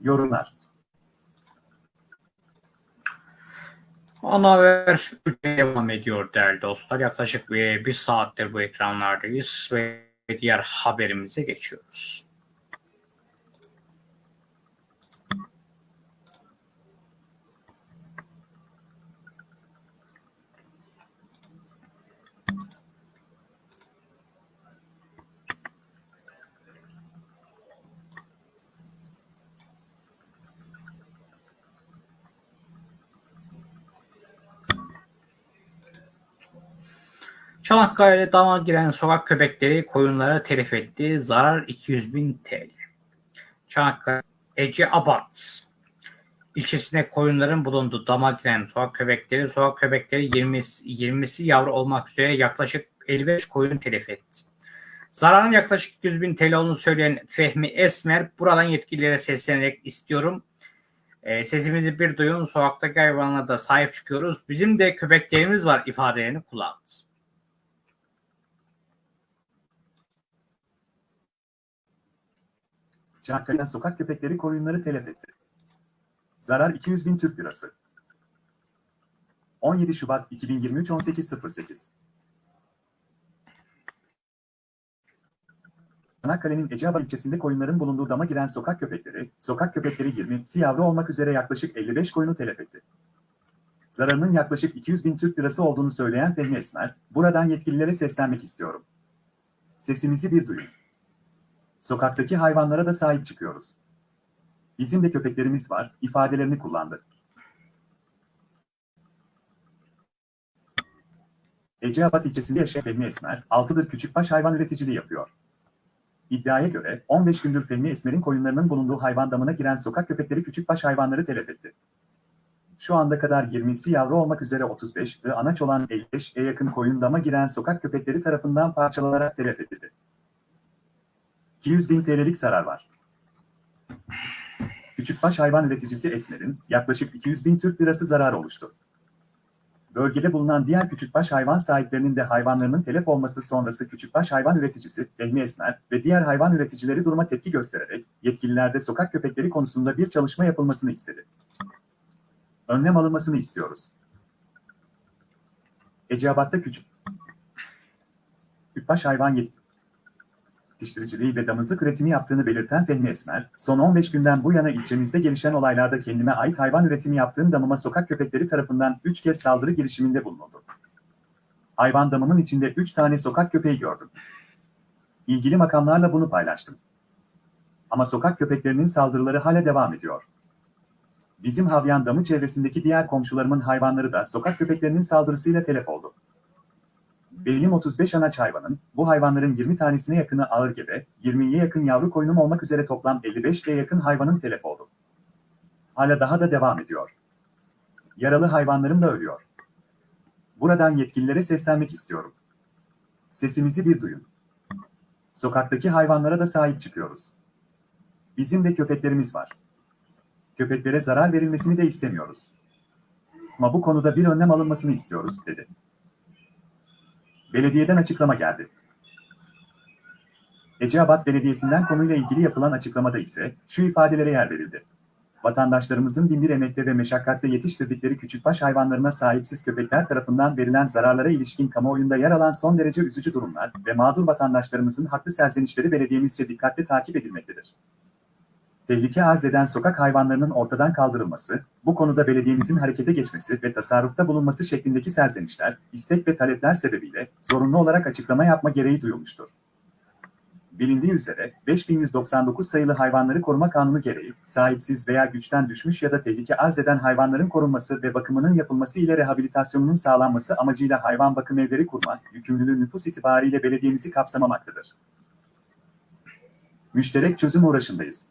Speaker 2: Yorumlar.
Speaker 1: Ana haber devam ediyor değerli dostlar. Yaklaşık bir, bir saattir bu ekranlardayız ve diğer haberimize geçiyoruz. Çanakkale'de dama giren sokak köpekleri koyunlara telef etti. Zarar 200 bin TL. Çanakkale Ece Abat ilçesinde koyunların bulunduğu dama giren sokak köpekleri, sokak köpekleri 20, 20'si yavru olmak üzere yaklaşık 55 koyun telef etti. Zararın yaklaşık 200 bin TL olduğunu söyleyen Fehmi Esmer buradan yetkililere seslenerek istiyorum. E, sesimizi bir duyun, sokaktaki hayvanlara da sahip çıkıyoruz. Bizim de köpeklerimiz var ifadelerini kullandı.
Speaker 2: Çanakkale'den sokak köpekleri koyunları telef etti. Zarar 200 bin Türk lirası. 17 Şubat 2023 18.08 Çanakkale'nin Eceabat ilçesinde koyunların bulunduğu dama giren sokak köpekleri, sokak köpekleri 20 yavru olmak üzere yaklaşık 55 koyunu telef etti. Zararının yaklaşık 200 bin Türk lirası olduğunu söyleyen Fehmi Esmer, buradan yetkililere seslenmek istiyorum. Sesimizi bir duyun. Sokaktaki hayvanlara da sahip çıkıyoruz. Bizim de köpeklerimiz var, ifadelerini kullandı. Eceabat ilçesinde yaşayan Fehmi Esmer, 6'dır küçükbaş hayvan üreticiliği yapıyor. İddiaya göre 15 gündür Fehmi Esmer'in koyunlarının bulunduğu hayvan damına giren sokak köpekleri küçükbaş hayvanları telef etti. Şu anda kadar 20'si yavru olmak üzere 35 ve anaç olan 55'e yakın koyun dama giren sokak köpekleri tarafından parçalanarak telef edildi. 200 bin TL'lik zarar var. Küçükbaş hayvan üreticisi Esmer'in yaklaşık 200 bin Türk lirası zarar oluştu. Bölgede bulunan diğer küçükbaş hayvan sahiplerinin de hayvanlarının telef olması sonrası küçükbaş hayvan üreticisi Fehmi Esmer ve diğer hayvan üreticileri duruma tepki göstererek yetkililerde sokak köpekleri konusunda bir çalışma yapılmasını istedi. Önlem alınmasını istiyoruz. Eceabat'ta küçük küçükbaş hayvan yet yetiştiriciliği ve damızlık üretimi yaptığını belirten Fehmi Esmer, son 15 günden bu yana ilçemizde gelişen olaylarda kendime ait hayvan üretimi yaptığım damıma sokak köpekleri tarafından 3 kez saldırı girişiminde bulunuldu. Hayvan damımın içinde 3 tane sokak köpeği gördüm. İlgili makamlarla bunu paylaştım. Ama sokak köpeklerinin saldırıları hala devam ediyor. Bizim Havyan damı çevresindeki diğer komşularımın hayvanları da sokak köpeklerinin saldırısıyla telef oldu. Benim 35 anaç hayvanın, bu hayvanların 20 tanesine yakını ağır gebe, 20'ye yakın yavru koyunum olmak üzere toplam 55'e yakın hayvanın telef oldu. Hala daha da devam ediyor. Yaralı hayvanlarım da ölüyor. Buradan yetkililere seslenmek istiyorum. Sesimizi bir duyun. Sokaktaki hayvanlara da sahip çıkıyoruz. Bizim de köpeklerimiz var. Köpeklere zarar verilmesini de istemiyoruz. Ama bu konuda bir önlem alınmasını istiyoruz, dedi. Belediyeden açıklama geldi. Eceabat Belediyesi'nden konuyla ilgili yapılan açıklamada ise şu ifadelere yer verildi. Vatandaşlarımızın binbir emekle ve meşakkatle yetiştirdikleri küçükbaş hayvanlarına sahipsiz köpekler tarafından verilen zararlara ilişkin kamuoyunda yer alan son derece üzücü durumlar ve mağdur vatandaşlarımızın haklı serzenişleri belediyemizce dikkatle takip edilmektedir. Tehlike arz eden sokak hayvanlarının ortadan kaldırılması, bu konuda belediyemizin harekete geçmesi ve tasarrufta bulunması şeklindeki serzenişler, istek ve talepler sebebiyle zorunlu olarak açıklama yapma gereği duyulmuştur. Bilindiği üzere 5199 sayılı Hayvanları Koruma Kanunu gereği sahipsiz veya güçten düşmüş ya da tehlike arz eden hayvanların korunması ve bakımının yapılması ile rehabilitasyonunun sağlanması amacıyla hayvan bakım evleri kurma yükümlülüğü nüfus itibariyle belediyemizi kapsamamaktadır. Müşterek çözüm uğraşındayız.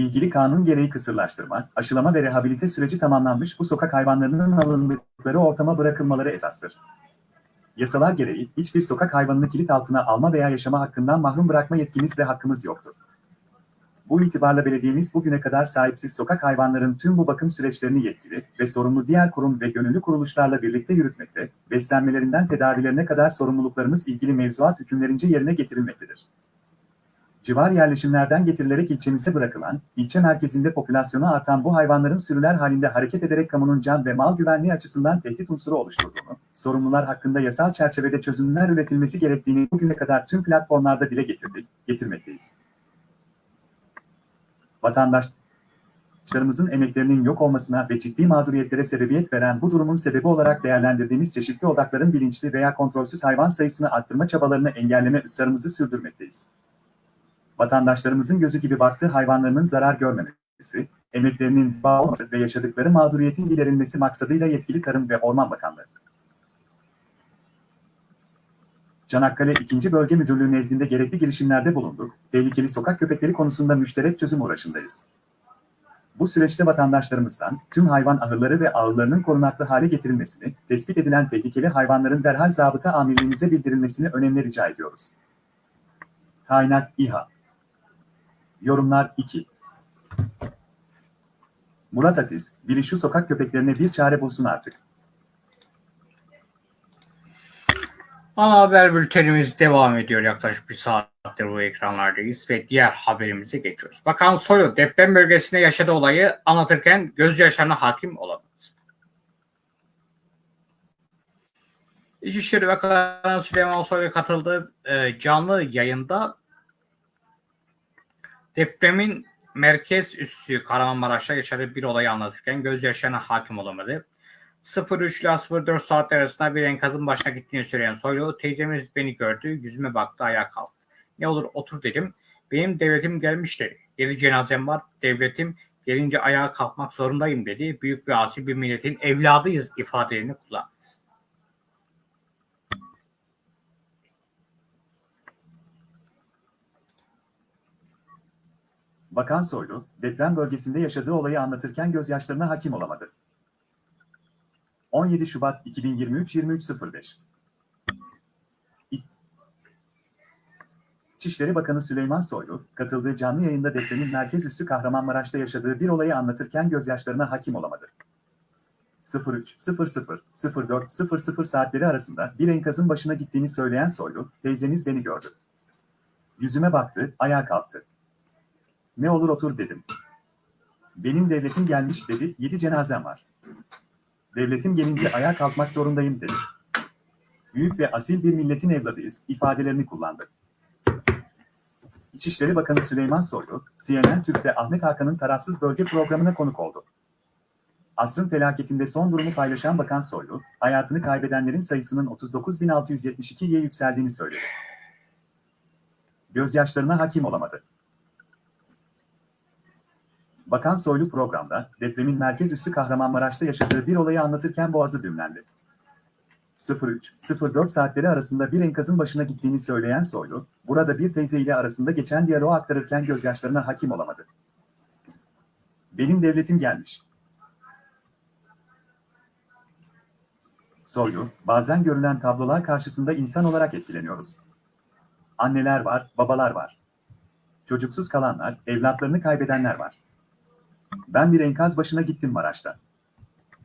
Speaker 2: İlgili kanun gereği kısırlaştırma, aşılama ve rehabilite süreci tamamlanmış bu sokak hayvanlarının alındıkları ortama bırakılmaları esastır. Yasalar gereği hiçbir sokak hayvanını kilit altına alma veya yaşama hakkından mahrum bırakma yetkimiz ve hakkımız yoktur. Bu itibarla belediyemiz bugüne kadar sahipsiz sokak hayvanların tüm bu bakım süreçlerini yetkili ve sorumlu diğer kurum ve gönüllü kuruluşlarla birlikte yürütmekte, beslenmelerinden tedavilerine kadar sorumluluklarımız ilgili mevzuat hükümlerince yerine getirilmektedir. Civar yerleşimlerden getirilerek ilçemize bırakılan, ilçe merkezinde popülasyonu artan bu hayvanların sürüler halinde hareket ederek kamunun can ve mal güvenliği açısından tehdit unsuru oluşturduğunu, sorumlular hakkında yasal çerçevede çözümler üretilmesi gerektiğini bugüne kadar tüm platformlarda dile getirdik, getirmekteyiz. Vatandaşlarımızın emeklerinin yok olmasına ve ciddi mağduriyetlere sebebiyet veren bu durumun sebebi olarak değerlendirdiğimiz çeşitli odakların bilinçli veya kontrolsüz hayvan sayısını arttırma çabalarını engelleme ısrarımızı sürdürmekteyiz vatandaşlarımızın gözü gibi baktığı hayvanlarının zarar görmemesi, emeklerinin bağ olması ve yaşadıkları mağduriyetin giderilmesi maksadıyla yetkili Tarım ve Orman Bakanlığı. Çanakkale 2. Bölge Müdürlüğü nezdinde gerekli girişimlerde bulunduk, tehlikeli sokak köpekleri konusunda müşterek çözüm uğraşındayız. Bu süreçte vatandaşlarımızdan tüm hayvan ahırları ve ağırlarının korunaklı hale getirilmesini, tespit edilen tehlikeli hayvanların derhal zabıta amirliğimize bildirilmesini önemli rica ediyoruz. Kaynak İHA Yorumlar 2 Murat Atiz, biri şu sokak köpeklerine bir çare bulsun artık.
Speaker 1: Ana haber bültenimiz devam ediyor. Yaklaşık bir saattir bu ekranlardayız ve diğer haberimize geçiyoruz. Bakan Soylu deprem bölgesinde yaşadığı olayı anlatırken gözyaşlarına hakim olamadı. İçişleri Bakanı Süleyman Soylu katıldığı e, canlı yayında depremin merkez üssü Kahramanmaraş'ta yaşadığı bir olayı anlatırken gözyaşlarına hakim olamadı. 03 ile 04 saatler arasında bir enkazın başına gittiğini söyleyen Soylu, teyzemiz beni gördü, yüzüme baktı, ayağa kalktı. Ne olur otur dedim. Benim devletim gelmiş dedi. Cenazem var, devletim gelince ayağa kalkmak zorundayım dedi. Büyük bir asi bir milletin evladıyız ifadelerini kullandı.
Speaker 2: Bakan Soylu, deprem bölgesinde yaşadığı olayı anlatırken gözyaşlarına hakim olamadı. 17 Şubat 2023 23.05 İçişleri Bakanı Süleyman Soylu, katıldığı canlı yayında depremin merkez üssü Kahramanmaraş'ta yaşadığı bir olayı anlatırken gözyaşlarına hakim olamadı. 03.00 04 00 saatleri arasında bir enkazın başına gittiğini söyleyen Soylu, teyzeniz beni gördü. Yüzüme baktı, ayağa kalktı. Ne olur otur dedim. Benim devletim gelmiş dedi, yedi cenazem var. Devletim gelince ayağa kalkmak zorundayım dedi. Büyük ve asil bir milletin evladıyız ifadelerini kullandı. İçişleri Bakanı Süleyman Soylu, CNN Türk'te Ahmet Hakan'ın tarafsız bölge programına konuk oldu. Asrın felaketinde son durumu paylaşan Bakan Soylu, hayatını kaybedenlerin sayısının 39.672'ye yükseldiğini söyledi. Gözyaşlarına hakim olamadı. Bakan Soylu programda depremin merkez üssü Kahramanmaraş'ta yaşadığı bir olayı anlatırken boğazı düğümlendi. 03-04 saatleri arasında bir enkazın başına gittiğini söyleyen Soylu, burada bir teyze ile arasında geçen diyaloğu aktarırken gözyaşlarına hakim olamadı. Benim devletim gelmiş. Soylu, bazen görülen tablolar karşısında insan olarak etkileniyoruz. Anneler var, babalar var. Çocuksuz kalanlar, evlatlarını kaybedenler var. Ben bir enkaz başına gittim Maraş'ta.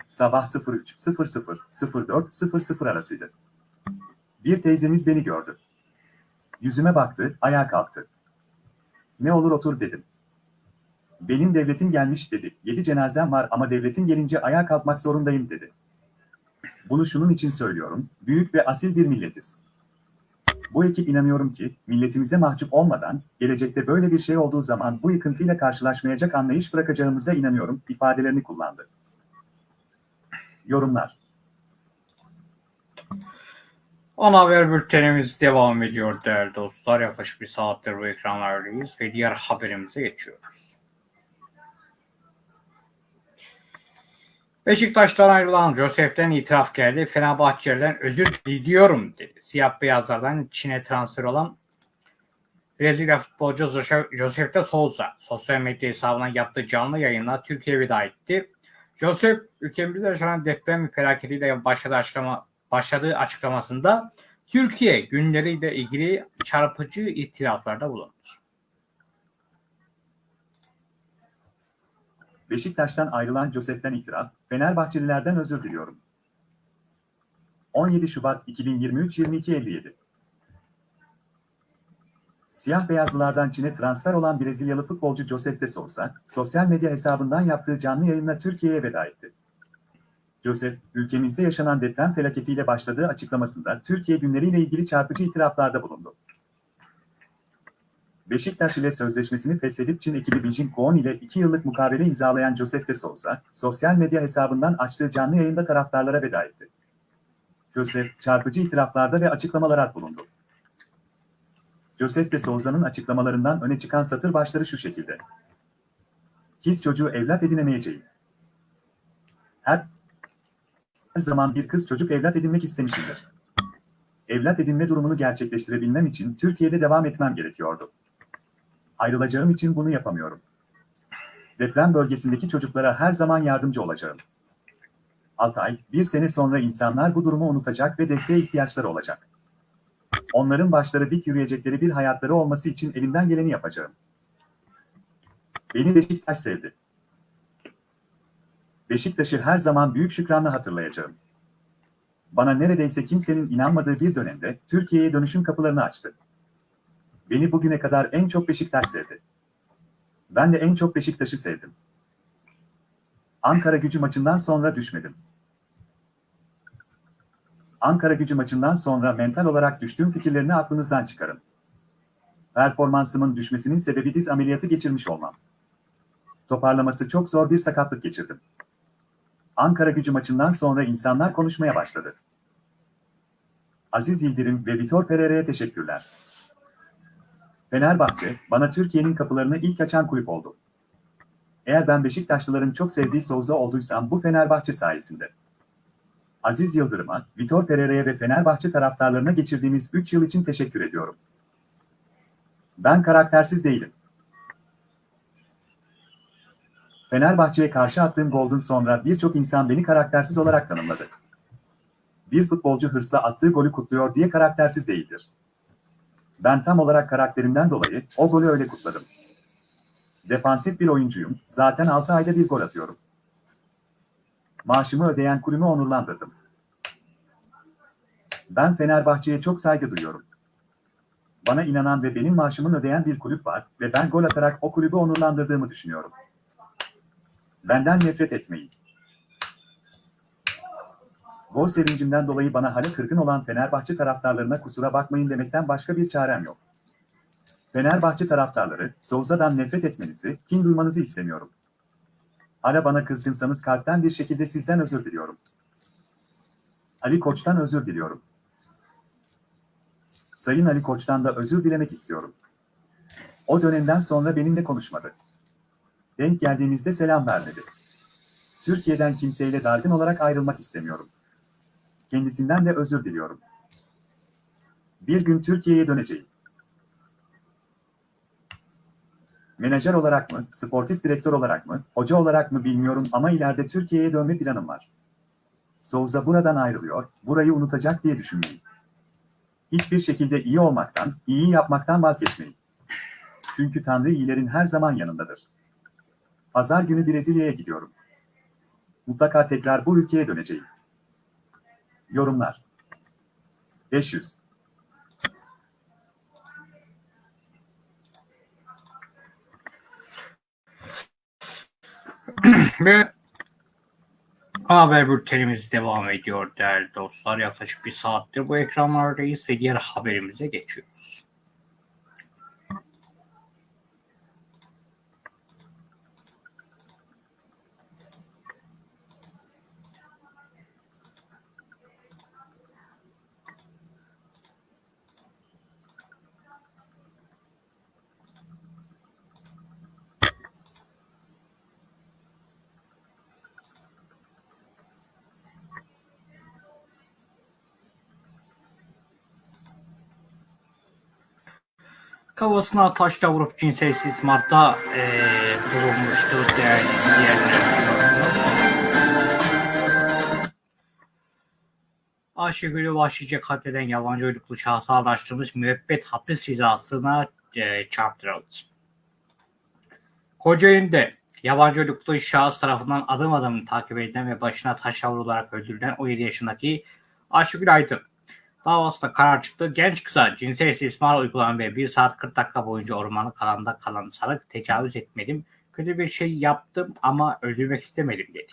Speaker 2: Sabah 03.00 04.00 arasıydı. Bir teyzemiz beni gördü. Yüzüme baktı, ayağa kalktı. Ne olur otur dedim. Benim devletim gelmiş dedi. Yedi cenazem var ama devletin gelince ayağa kalkmak zorundayım dedi. Bunu şunun için söylüyorum. Büyük ve asil bir milletiz. Bu ekip inanıyorum ki milletimize mahcup olmadan gelecekte böyle bir şey olduğu zaman bu yıkıntıyla karşılaşmayacak anlayış bırakacağımıza inanıyorum ifadelerini kullandı. Yorumlar.
Speaker 1: Ana haber bültenimiz devam ediyor değerli dostlar. Yaklaşık bir saattir bu ekranlardayız ve diğer haberimize geçiyoruz. Beşiktaş'tan ayrılan Josef'ten itiraf geldi. Fenerbahçe'den özür diliyorum dedi. Siyah beyazlardan Çin'e transfer olan Brezilya futbolcu Josef de Souza sosyal medya hesabından yaptığı canlı yayınla Türkiye'ye veda etti. Josef ülkemizde yaşanan deprem felaketiyle başladığı, açıklama, başladığı açıklamasında Türkiye günleriyle ilgili çarpıcı itiraflarda bulundu.
Speaker 2: Beşiktaş'tan ayrılan Josef'ten itiraf, Fenerbahçelilerden özür diliyorum. 17 Şubat 2023-22.57 Siyah beyazlılardan Çin'e transfer olan Brezilyalı futbolcu Josef de Souza, sosyal medya hesabından yaptığı canlı yayınla Türkiye'ye veda etti. Josef, ülkemizde yaşanan deprem felaketiyle başladığı açıklamasında Türkiye günleriyle ilgili çarpıcı itiraflarda bulundu. Beşiktaş ile sözleşmesini feshedip Çin ekibi Beijing Koon ile 2 yıllık mukavele imzalayan Josef de Souza, sosyal medya hesabından açtığı canlı yayında taraftarlara veda etti. Josef, çarpıcı itiraflarda ve açıklamalara bulundu. Josef de Souza'nın açıklamalarından öne çıkan satır başları şu şekilde. Kız çocuğu evlat edinemeyeceğim. Her zaman bir kız çocuk evlat edinmek istemişimdir. Evlat edinme durumunu gerçekleştirebilmem için Türkiye'de devam etmem gerekiyordu. Ayrılacağım için bunu yapamıyorum. Deprem bölgesindeki çocuklara her zaman yardımcı olacağım. 6 ay, bir sene sonra insanlar bu durumu unutacak ve desteğe ihtiyaçları olacak. Onların başları dik yürüyecekleri bir hayatları olması için elimden geleni yapacağım. Beni Beşiktaş sevdi. Beşiktaş'ı her zaman büyük şükranla hatırlayacağım. Bana neredeyse kimsenin inanmadığı bir dönemde Türkiye'ye dönüşüm kapılarını açtı. Beni bugüne kadar en çok Beşiktaş sevdi. Ben de en çok Beşiktaş'ı sevdim. Ankara gücü maçından sonra düşmedim. Ankara gücü maçından sonra mental olarak düştüğüm fikirlerini aklınızdan çıkarın. Performansımın düşmesinin sebebi diz ameliyatı geçirmiş olmam. Toparlaması çok zor bir sakatlık geçirdim. Ankara gücü maçından sonra insanlar konuşmaya başladı. Aziz Yıldırım ve Vitor Pereira'ya teşekkürler. Fenerbahçe, bana Türkiye'nin kapılarını ilk açan kulüp oldu. Eğer ben Beşiktaşlıların çok sevdiği Souza olduysam bu Fenerbahçe sayesinde. Aziz Yıldırım'a, Vitor Pereira'ya ve Fenerbahçe taraftarlarına geçirdiğimiz 3 yıl için teşekkür ediyorum. Ben karaktersiz değilim. Fenerbahçe'ye karşı attığım golden sonra birçok insan beni karaktersiz olarak tanımladı. Bir futbolcu hırsla attığı golü kutluyor diye karaktersiz değildir. Ben tam olarak karakterimden dolayı o golü öyle kutladım. Defansif bir oyuncuyum, zaten 6 ayda bir gol atıyorum. Maaşımı ödeyen kulümü onurlandırdım. Ben Fenerbahçe'ye çok saygı duyuyorum. Bana inanan ve benim maaşımın ödeyen bir kulüp var ve ben gol atarak o kulübü onurlandırdığımı düşünüyorum. Benden nefret etmeyin. Gol sevincimden dolayı bana hala kırgın olan Fenerbahçe taraftarlarına kusura bakmayın demekten başka bir çarem yok. Fenerbahçe taraftarları, Souza'dan nefret etmenizi, kin duymanızı istemiyorum. Hala bana kızgınsanız kalpten bir şekilde sizden özür diliyorum. Ali Koç'tan özür diliyorum. Sayın Ali Koç'tan da özür dilemek istiyorum. O dönemden sonra benimle konuşmadı. Denk geldiğimizde selam vermedi. Türkiye'den kimseyle dargın olarak ayrılmak istemiyorum. Kendisinden de özür diliyorum. Bir gün Türkiye'ye döneceğim. Menajer olarak mı, sportif direktör olarak mı, hoca olarak mı bilmiyorum ama ileride Türkiye'ye dönme planım var. Souza buradan ayrılıyor, burayı unutacak diye düşünmeyin. Hiçbir şekilde iyi olmaktan, iyi yapmaktan vazgeçmeyin. Çünkü Tanrı iyilerin her zaman yanındadır. Pazar günü Brezilya'ya gidiyorum. Mutlaka tekrar bu ülkeye döneceğim. Yorumlar 500
Speaker 1: Ve haber bültenimiz devam ediyor değerli dostlar. Yaklaşık bir saattir bu ekranlardayız ve diğer haberimize geçiyoruz. Kafasına taşla vurup cinsel istismarda eee bulunmuştu değerli izleyenler. Ayşegül'ü vahşice katleden yabancı uyruklu şahsı araştırılmış müebbet hapis cezasına eee çarptırıldı. Kocaeli'nde yabancı uyruklu şahıs tarafından adım adım takip edilen ve başına taşla vurularak öldürülen 17 yaşındaki Ayşegül Aydın davasında karar çıktı. Genç kıza cinsel istismar uygulanan ve 1 saat 40 dakika boyunca ormanlık alanda kalan sanık tecavüz etmedim. Kötü bir şey yaptım ama öldürmek istemedim dedi.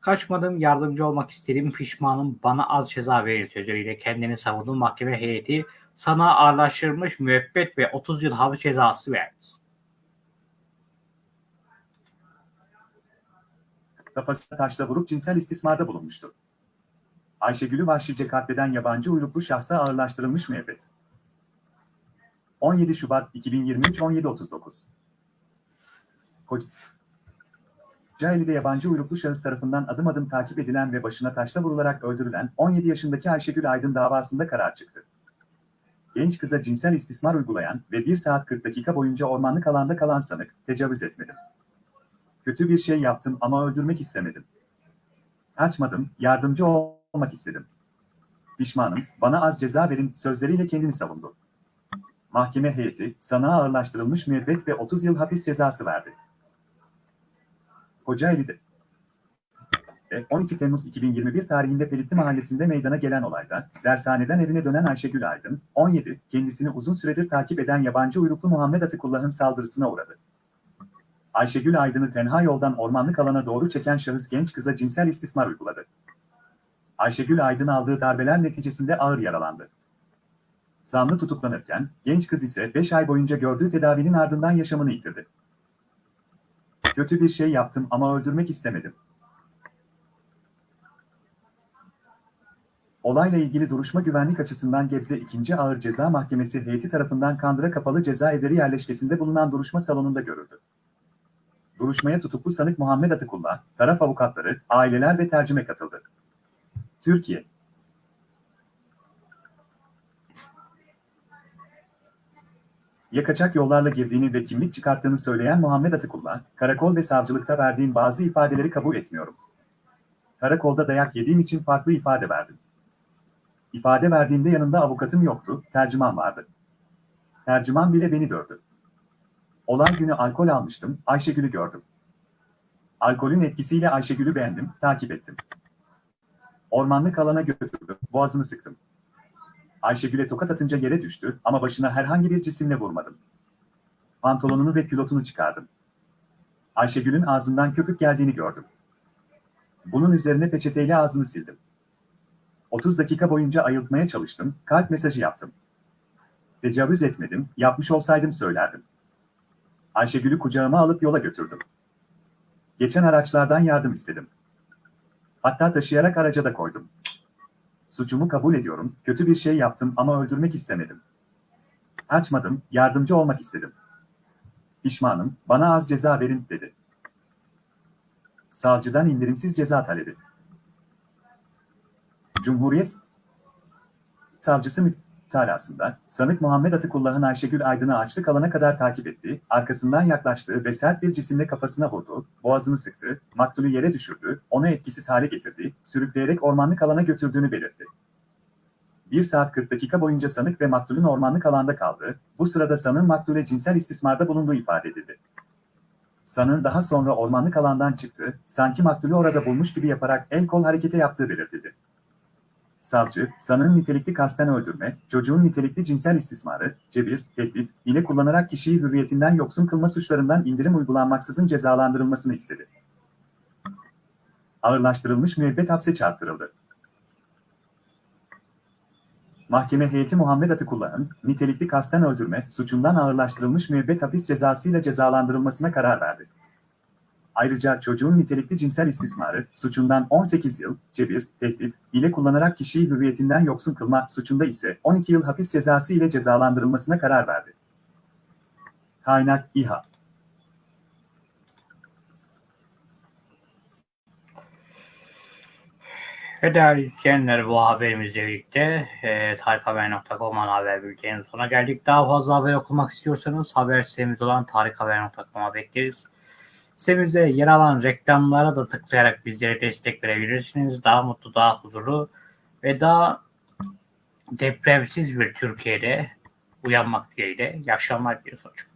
Speaker 1: Kaçmadım, yardımcı olmak istedim, pişmanım, bana az ceza verin sözleriyle kendini savunduğu mahkeme heyeti sana ağırlaştırılmış müebbet ve 30 yıl hapis cezası verdi.
Speaker 2: kafasına taşla vurup cinsel istismarda bulunmuştu. Ayşegül'ü vahşice katleden yabancı uyruklu şahsa ağırlaştırılmış müebbet. 17 Şubat 2023 17.39 Kocaeli'de yabancı uyruklu şahıs tarafından adım adım takip edilen ve başına taşla vurularak öldürülen 17 yaşındaki Ayşegül Aydın davasında karar çıktı. Genç kıza cinsel istismar uygulayan ve 1 saat 40 dakika boyunca ormanlık alanda kalan sanık tecavüz etmedim. Kötü bir şey yaptım ama öldürmek istemedim. Kaçmadım, yardımcı olmak istedim. Pişmanım, bana az ceza verin sözleriyle kendini savundu. Mahkeme heyeti, sana ağırlaştırılmış müebbet ve 30 yıl hapis cezası verdi. Kocaeli'de. E, 12 Temmuz 2021 tarihinde Pelitli Mahallesi'nde meydana gelen olayda, dershaneden evine dönen Ayşegül Aydın, 17, kendisini uzun süredir takip eden yabancı uyruklu Muhammed Atıkullah'ın saldırısına uğradı. Ayşegül Aydın'ı tenha yoldan ormanlık alana doğru çeken şahıs genç kıza cinsel istismar uyguladı. Ayşegül Aydın aldığı darbeler neticesinde ağır yaralandı. Zanlı tutuklanırken, genç kız ise 5 ay boyunca gördüğü tedavinin ardından yaşamını yitirdi. Kötü bir şey yaptım ama öldürmek istemedim. Olayla ilgili duruşma güvenlik açısından Gebze 2. Ağır Ceza Mahkemesi heyeti tarafından Kandıra Kapalı Cezaevleri yerleşkesinde bulunan duruşma salonunda görüldü. Duruşmaya tutuklu sanık Muhammed Atıkullah, taraf avukatları, aileler ve tercüme katıldı. Türkiye Yakaçak yollarla girdiğini ve kimlik çıkarttığını söyleyen Muhammed Atıkullah, karakol ve savcılıkta verdiğim bazı ifadeleri kabul etmiyorum. Karakolda dayak yediğim için farklı ifade verdim. İfade verdiğimde yanında avukatım yoktu, tercüman vardı. Tercüman bile beni gördü. Olay günü alkol almıştım, Ayşegül'ü gördüm. Alkolün etkisiyle Ayşegül'ü beğendim, takip ettim. Ormanlık alana götürdüm, boğazını sıktım. Ayşegül'e tokat atınca yere düştü ama başına herhangi bir cisimle vurmadım. Pantolonunu ve külotunu çıkardım. Ayşegül'ün ağzından köpük geldiğini gördüm. Bunun üzerine peçeteyle ağzını sildim. 30 dakika boyunca ayıltmaya çalıştım, kalp mesajı yaptım. Tecavüz etmedim, yapmış olsaydım söylerdim. Ayşegül'ü kucağıma alıp yola götürdüm. Geçen araçlardan yardım istedim. Hatta taşıyarak araca da koydum. Suçumu kabul ediyorum, kötü bir şey yaptım ama öldürmek istemedim. Açmadım, yardımcı olmak istedim. Pişmanım, bana az ceza verin, dedi. Savcıdan indirimsiz ceza talebi. Cumhuriyet Savcısı mütalasında, sanık Muhammed Atıkullah'ın Ayşegül Aydın'ı açlık alana kadar takip ettiği, arkasından yaklaştığı ve sert bir cisimle kafasına vurdu, boğazını sıktı, maktulü yere düşürdü, onu etkisiz hale getirdi, sürükleyerek ormanlık alana götürdüğünü belirtti. 1 saat 40 dakika boyunca sanık ve maktulün ormanlık alanda kaldı, bu sırada sanığın maktule cinsel istismarda bulunduğu ifade edildi. Sanığın daha sonra ormanlık alandan çıktı, sanki maktulü orada bulmuş gibi yaparak el kol hareketi yaptığı belirtildi. Savcı, sanığın nitelikli kasten öldürme, çocuğun nitelikli cinsel istismarı, cebir, tehdit, ile kullanarak kişiyi hürriyetinden yoksun kılma suçlarından indirim uygulanmaksızın cezalandırılmasını istedi. Ağırlaştırılmış müebbet hapse çarptırıldı. Mahkeme heyeti Muhammed Atıkullah'ın nitelikli kasten öldürme suçundan ağırlaştırılmış müebbet hapis cezasıyla cezalandırılmasına karar verdi. Ayrıca çocuğun nitelikli cinsel istismarı suçundan 18 yıl, cebir, tehdit, ile kullanarak kişiyi hürriyetinden yoksun kılma suçunda ise 12 yıl hapis cezası ile cezalandırılmasına karar verdi. Kaynak İHA
Speaker 1: Ve değerli izleyenler bu haberimizle birlikte e, tarikhaber.com haber bülteninin sonuna geldik. Daha fazla haber okumak istiyorsanız haber sitemiz olan tarikhaber.com'a bekleriz. Sitemizde yer alan reklamlara da tıklayarak bizlere destek verebilirsiniz. Daha mutlu, daha huzurlu ve daha depremsiz bir Türkiye'de uyanmak dileğiyle. İyi akşamlar diliyoruz hocam.